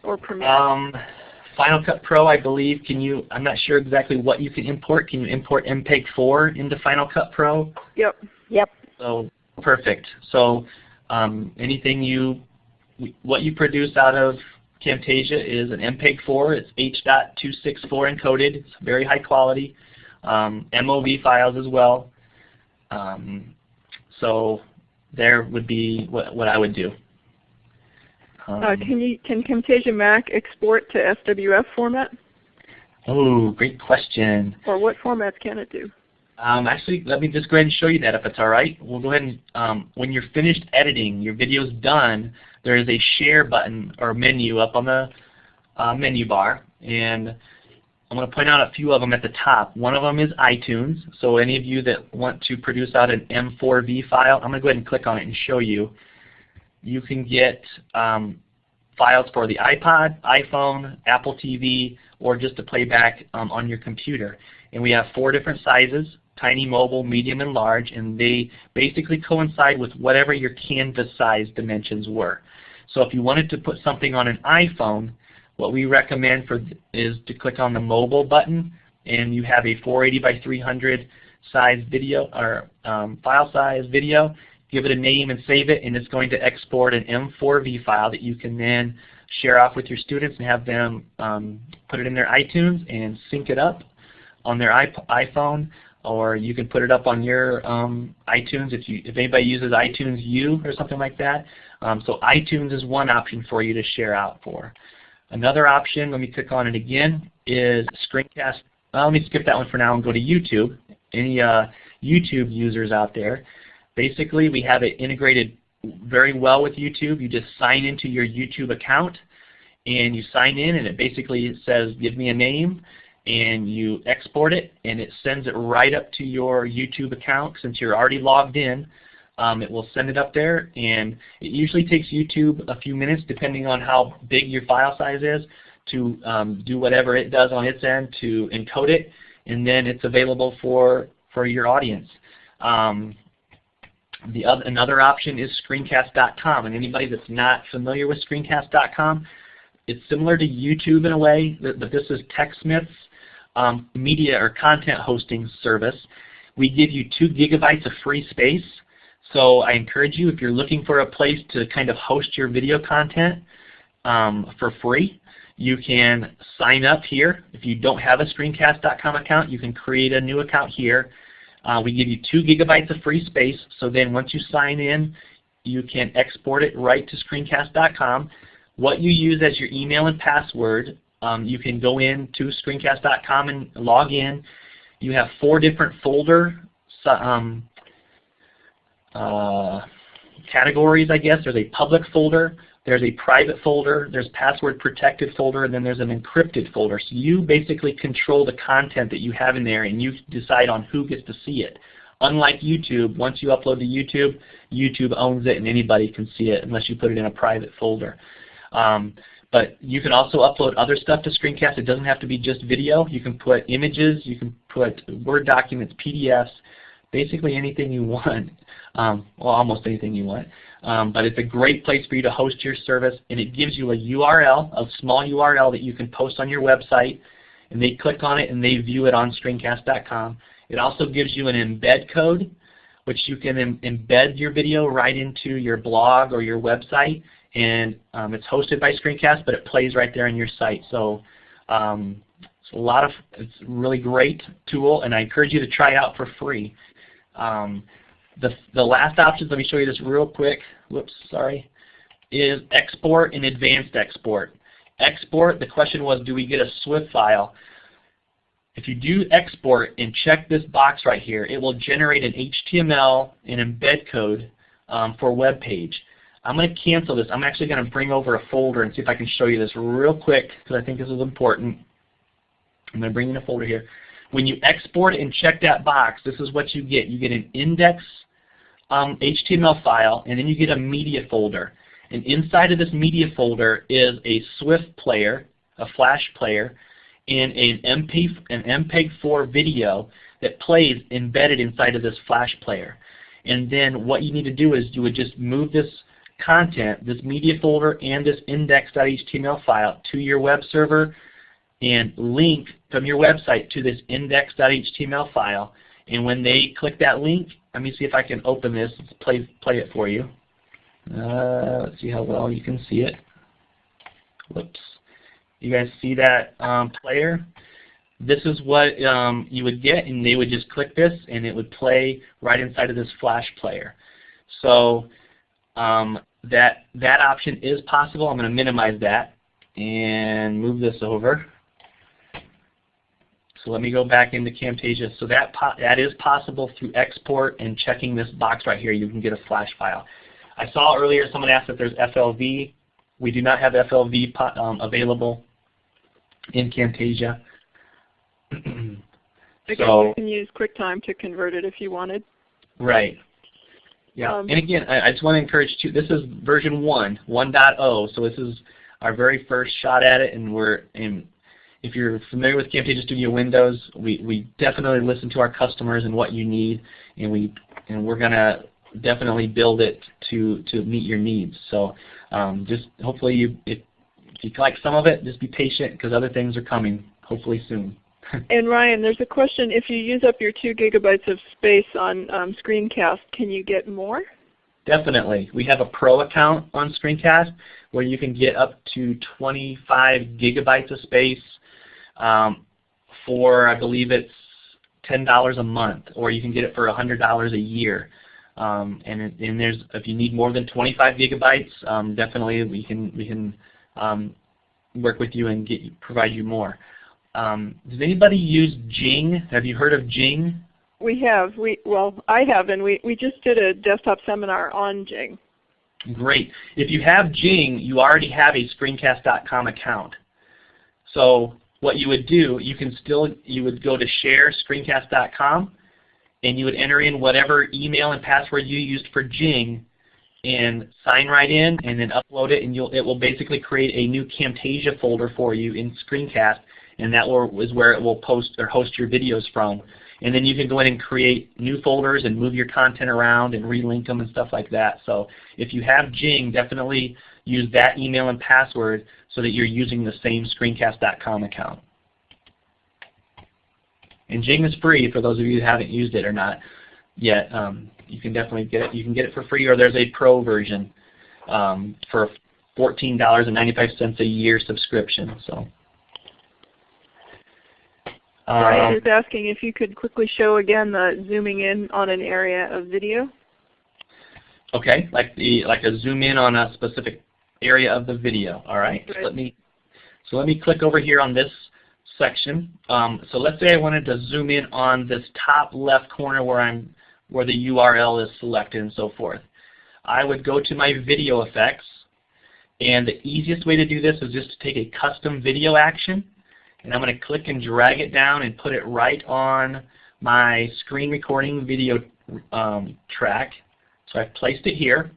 or Premiere? Um, Final Cut Pro, I believe, can you, I'm not sure exactly what you can import. Can you import MPEG-4 into Final Cut Pro? Yep. Yep. So, perfect. So, um, anything you, what you produce out of Camtasia is an MPEG-4. It's H.264 encoded. It's very high quality. Um, MOV files as well. Um, so there would be what, what I would do. Um, uh, can you can Camtasia Mac export to SWF format? Oh, great question. Or what formats can it do? Um, actually, let me just go ahead and show you that if it's all right. We'll go ahead and, um, when you're finished editing, your video's done, there is a share button or menu up on the uh, menu bar. And I'm going to point out a few of them at the top. One of them is iTunes. So any of you that want to produce out an M4V file, I'm going to go ahead and click on it and show you. You can get um, files for the iPod, iPhone, Apple TV, or just to play back um, on your computer. And we have four different sizes tiny, mobile, medium, and large, and they basically coincide with whatever your canvas size dimensions were. So if you wanted to put something on an iPhone, what we recommend for is to click on the mobile button and you have a 480 by 300 size video or um, file size video. Give it a name and save it and it's going to export an M4V file that you can then share off with your students and have them um, put it in their iTunes and sync it up on their iPhone or you can put it up on your um, iTunes if you if anybody uses iTunes U or something like that. Um, so iTunes is one option for you to share out for. Another option, let me click on it again, is screencast. Uh, let me skip that one for now and go to YouTube. Any uh, YouTube users out there, basically we have it integrated very well with YouTube. You just sign into your YouTube account and you sign in and it basically says give me a name and you export it and it sends it right up to your YouTube account since you're already logged in. Um, it will send it up there and it usually takes YouTube a few minutes depending on how big your file size is to um, do whatever it does on its end to encode it and then it's available for, for your audience. Um, the other, another option is screencast.com and anybody that's not familiar with screencast.com it's similar to YouTube in a way, but this is TechSmith's um, media or content hosting service. We give you two gigabytes of free space. So I encourage you, if you're looking for a place to kind of host your video content um, for free, you can sign up here. If you don't have a screencast.com account, you can create a new account here. Uh, we give you two gigabytes of free space, so then once you sign in, you can export it right to screencast.com. What you use as your email and password, um, you can go in to screencast.com and log in. You have four different folder um, uh, categories, I guess. There's a public folder, there's a private folder, there's password protected folder, and then there's an encrypted folder. So you basically control the content that you have in there and you decide on who gets to see it. Unlike YouTube, once you upload to YouTube, YouTube owns it and anybody can see it unless you put it in a private folder. Um, but you can also upload other stuff to Screencast. It doesn't have to be just video. You can put images, you can put Word documents, PDFs, basically anything you want. Um, well, almost anything you want. Um, but it's a great place for you to host your service, and it gives you a URL, a small URL that you can post on your website, and they click on it and they view it on screencast.com. It also gives you an embed code, which you can Im embed your video right into your blog or your website, and um, it's hosted by Screencast, but it plays right there on your site. So um, it's a lot of, it's a really great tool, and I encourage you to try it out for free. Um, the, the last option, let me show you this real quick, whoops, sorry, is export and advanced export. Export, the question was, do we get a Swift file? If you do export and check this box right here, it will generate an HTML and embed code um, for a web page. I'm going to cancel this. I'm actually going to bring over a folder and see if I can show you this real quick because I think this is important. I'm going to bring in a folder here. When you export and check that box, this is what you get. You get an index um, HTML file, and then you get a media folder. And inside of this media folder is a Swift player, a flash player, and an, MP, an MPEG-4 video that plays embedded inside of this flash player. And then what you need to do is you would just move this content, this media folder and this index.html file to your web server and link from your website to this index.html file. And when they click that link, let me see if I can open this, Let's play, play it for you. Uh, let's see how well you can see it. Whoops. You guys see that um, player? This is what um, you would get, and they would just click this, and it would play right inside of this flash player. So um, that that option is possible. I'm going to minimize that and move this over. So let me go back into Camtasia. So that, that is possible through export and checking this box right here. You can get a flash file. I saw earlier someone asked if there's FLV. We do not have FLV um, available in Camtasia. Again, so, you can use QuickTime to convert it if you wanted. Right. Yeah. Um, and again, I, I, just want to encourage you. This is version 1, 1.0. So this is our very first shot at it, and we're in if you're familiar with Camtasia Studio Windows, we, we definitely listen to our customers and what you need, and we and we're gonna definitely build it to to meet your needs. So um, just hopefully you if, if you like some of it, just be patient because other things are coming hopefully soon. and Ryan, there's a question. If you use up your two gigabytes of space on um, Screencast, can you get more? Definitely. We have a pro account on Screencast where you can get up to 25 gigabytes of space um, for I believe it's ten dollars a month, or you can get it for hundred dollars a year. Um, and, and there's if you need more than 25 gigabytes, um, definitely we can we can um, work with you and get provide you more. Um, does anybody use Jing? Have you heard of Jing? We have. We well, I have, and we we just did a desktop seminar on Jing. Great. If you have Jing, you already have a Screencast.com account. So what you would do, you can still, you would go to share screencast.com and you would enter in whatever email and password you used for Jing and sign right in and then upload it and you'll, it will basically create a new Camtasia folder for you in Screencast and that will, is where it will post or host your videos from. And then you can go in and create new folders and move your content around and relink them and stuff like that. So if you have Jing, definitely use that email and password so that you're using the same screencast.com account. And Jing is free for those of you who haven't used it or not yet. Um, you can definitely get it. You can get it for free, or there's a pro version um, for $14.95 a year subscription. So. Brian Um, is asking if you could quickly show again the zooming in on an area of video. Okay, like the like a zoom in on a specific area of the video. All right. So let me so let me click over here on this section. Um, so let's say I wanted to zoom in on this top left corner where I'm where the URL is selected and so forth. I would go to my video effects and the easiest way to do this is just to take a custom video action and I'm going to click and drag it down and put it right on my screen recording video um, track. So I've placed it here.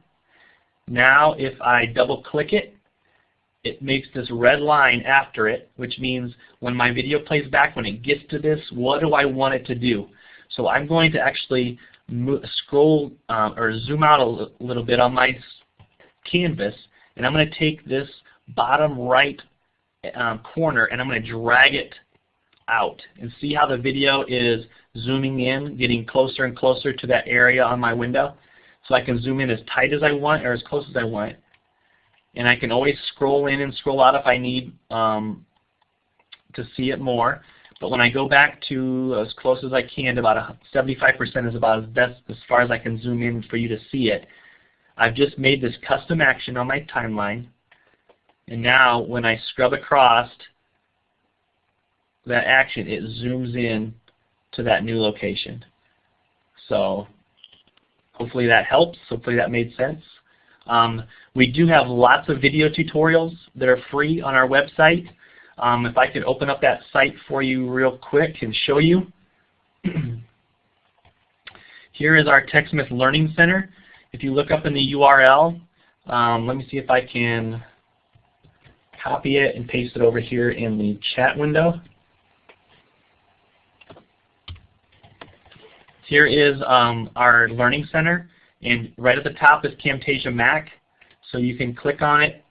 Now if I double click it, it makes this red line after it, which means when my video plays back, when it gets to this, what do I want it to do? So I'm going to actually scroll um, or zoom out a little bit on my canvas, and I'm going to take this bottom right um, corner and I'm going to drag it out and see how the video is zooming in, getting closer and closer to that area on my window. So I can zoom in as tight as I want or as close as I want. And I can always scroll in and scroll out if I need um, to see it more. But when I go back to as close as I can, about 75% is about as best as far as I can zoom in for you to see it. I've just made this custom action on my timeline. And now when I scrub across that action, it zooms in to that new location. So hopefully that helps. Hopefully that made sense. Um, we do have lots of video tutorials that are free on our website. Um, if I could open up that site for you real quick and show you. Here is our TechSmith Learning Center. If you look up in the URL, um, let me see if I can copy it and paste it over here in the chat window. Here is um, our Learning Center, and right at the top is Camtasia Mac. So you can click on it,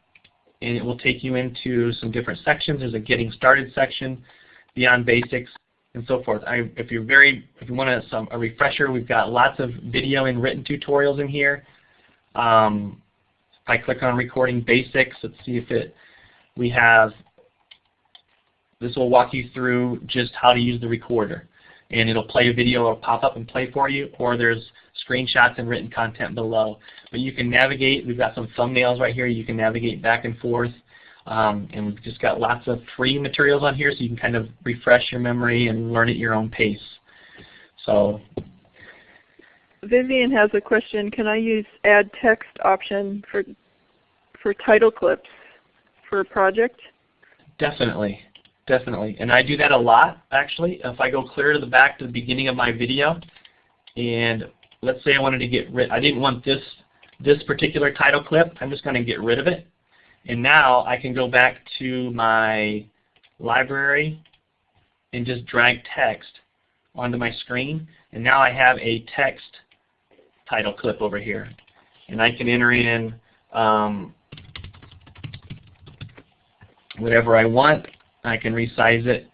and it will take you into some different sections. There's a Getting Started section, Beyond Basics, and so forth. I, if you're very, if you want a, some, a refresher, we've got lots of video and written tutorials in here. Um, if I click on Recording Basics, let's see if it, we have, this will walk you through just how to use the recorder and it'll play a video it'll pop up and play for you, or there's screenshots and written content below. But you can navigate, we've got some thumbnails right here, you can navigate back and forth, um, and we've just got lots of free materials on here so you can kind of refresh your memory and learn at your own pace. So Vivian has a question. Can I use add text option for for title clips for a project? Definitely, definitely. And I do that a lot actually. If I go clear to the back to the beginning of my video and let's say I wanted to get rid, I didn't want this, this particular title clip, I'm just going to get rid of it. And now I can go back to my library and just drag text onto my screen. And now I have a text title clip over here. And I can enter in um, whatever I want. I can resize it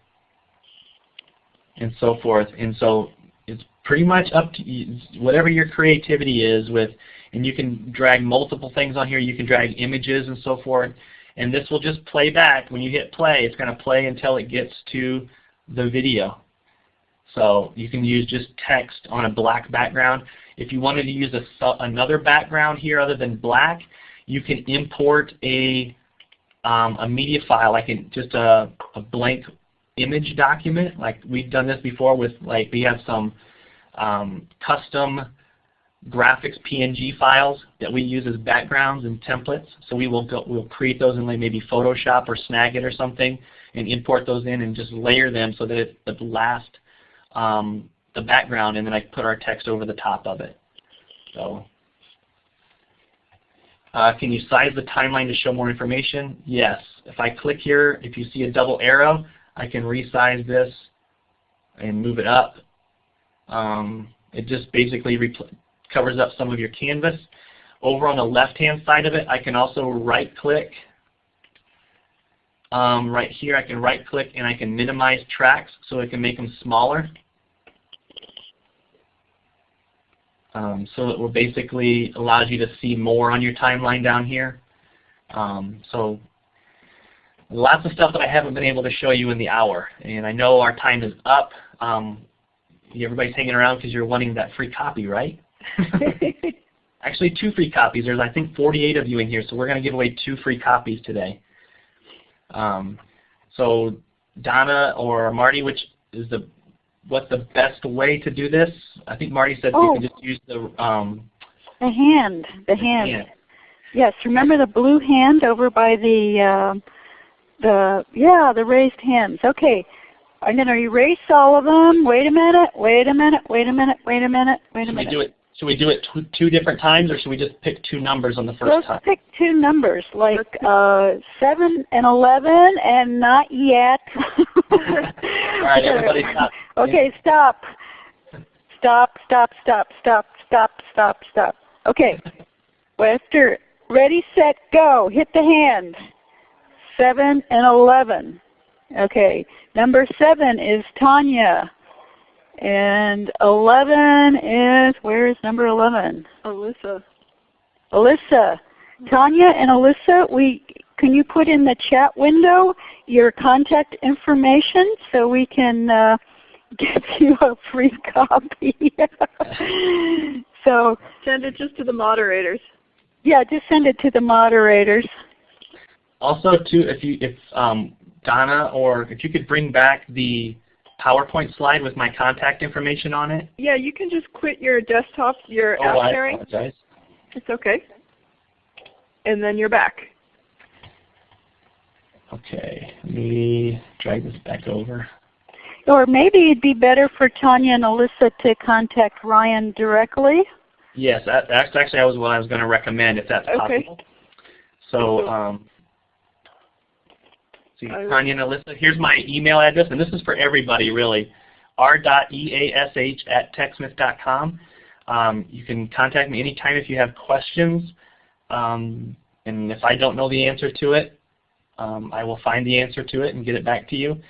and so forth. And so it's pretty much up to you, whatever your creativity is with, and you can drag multiple things on here. You can drag images and so forth. And this will just play back. When you hit play, it's going to play until it gets to the video. So you can use just text on a black background. If you wanted to use a, another background here other than black, you can import a um, a media file, like in just a, a blank image document. Like we've done this before with like we have some um, custom graphics PNG files that we use as backgrounds and templates. So we will go, we'll create those in like maybe Photoshop or Snagit or something and import those in and just layer them so that it, the lasts um, the background and then I put our text over the top of it. So uh, can you size the timeline to show more information? Yes. If I click here, if you see a double arrow, I can resize this and move it up. Um, it just basically covers up some of your canvas. Over on the left-hand side of it, I can also right-click. Um, right here, I can right-click and I can minimize tracks so I can make them smaller. Um, so it will basically allows you to see more on your timeline down here. Um, so lots of stuff that I haven't been able to show you in the hour. And I know our time is up. Um, everybody's hanging around because you're wanting that free copy, right? Actually, two free copies. There's, I think, 48 of you in here, so we're going to give away two free copies today. Um, so Donna or Marty, which is the what's the best way to do this? I think Marty said Oh. you can just use the um, The hand, the hand. hand. Yes, remember the blue hand over by the um the yeah the raised hands. Okay, I'm going to erase all of them. Wait a minute. Wait a minute. Wait a minute. Wait a minute. Wait a Should we minute. do it? Should we do it tw two different times, or should we just pick two numbers on the 1st Let's time? pick two numbers like uh, seven and eleven, and not yet. All right, everybody stop. Okay, stop. Stop. Stop. Stop. Stop. Stop. Stop. Stop. Okay. Wester, ready, set, go. Hit the hand. Seven and eleven. Okay. Number seven is Tanya. And 11 is, where is number 11? Alyssa. Alyssa. Tanya and Alyssa, we can you put in the chat window your contact information so we can uh, give you a free copy? so Send it just to the moderators. yeah, just send it to the moderators. Also, too, if you if um, Donna or if you could bring back the PowerPoint slide with my contact information on it. Yeah, you can just quit your desktop, your Oh, app I sharing. apologize. It's okay. And then you're back. Okay, let me drag this back over. Or maybe it'd be better for Tanya and Alyssa to contact Ryan directly. Yes, that, that's actually was what I was going to recommend if that's Okay. possible. So, um, see, Tanya and Alyssa, here's my email address, and this is for everybody really, r.eash at techsmith.com. Um, you can contact me anytime if you have questions, um, and if I don't know the answer to it, um, I will find the answer to it and get it back to you.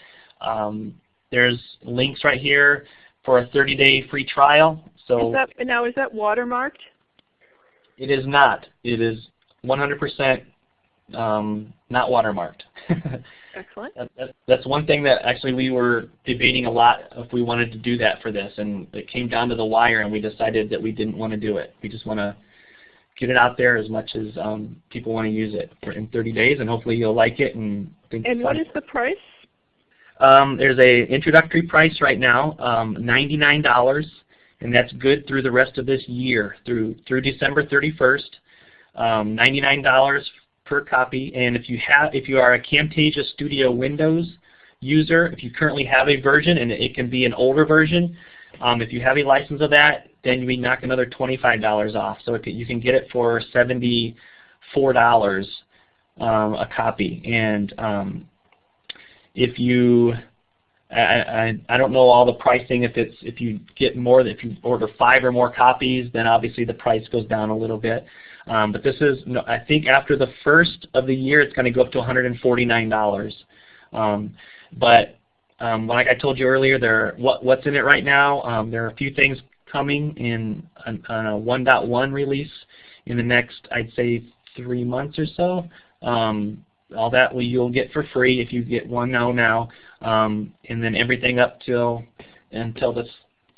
Um, there's links right here for a 30-day free trial. So Is that now is that watermarked? it is not. It is 100% um, not watermarked. Excellent. that, that, that's one thing that actually we were debating a lot if we wanted to do that for this, and it came down to the wire, and we decided that we didn't want to do it. We just want to get it out there as much as um, people want to use it for in 30 days, and hopefully you'll like it and think. And what is the price? Um, there's a introductory price right now, um, $99, and that's good through the rest of this year, through through December 31st. Um, $99 per copy, and if you have, if you are a Camtasia Studio Windows user, if you currently have a version, and it can be an older version, um, if you have a license of that, then we knock another $25 off. So you can get it for $74 um, a copy, and um, if you I, I, I don't know all the pricing. If it's if you get more, if you order five or more copies, then obviously the price goes down a little bit. Um, but this is, I think after the first of the year, it's going to go up to $149. Um, but um, like I told you earlier, there what, what's in it right now. Um, there are a few things coming in on, a 1.1 release in the next, I'd say, three months or so. Um, all that you'll get for free if you get 1.0 now, um, and then everything up till until this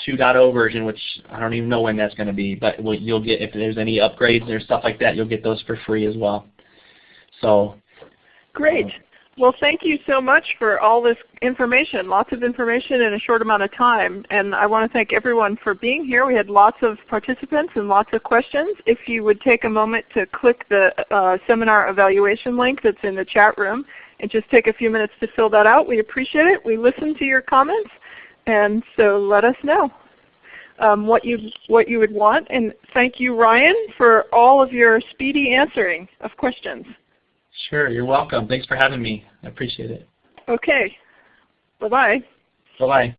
2.0 version, which I don't even know when that's going to be, but you'll get if there's any upgrades or stuff like that, you'll get those for free as well. So Great. Well, thank you so much for all this information, lots of information in a short amount of time. And I want to thank everyone for being here. We had lots of participants and lots of questions. If you would take a moment to click the uh, seminar evaluation link that's in the chat room and just take a few minutes to fill that out, we appreciate it. We listen to your comments, and so let us know um, what you what you would want. And thank you, Ryan, for all of your speedy answering of questions. sure, you're welcome. Thanks for having me. I appreciate it. Okay. Bye-bye. Bye bye.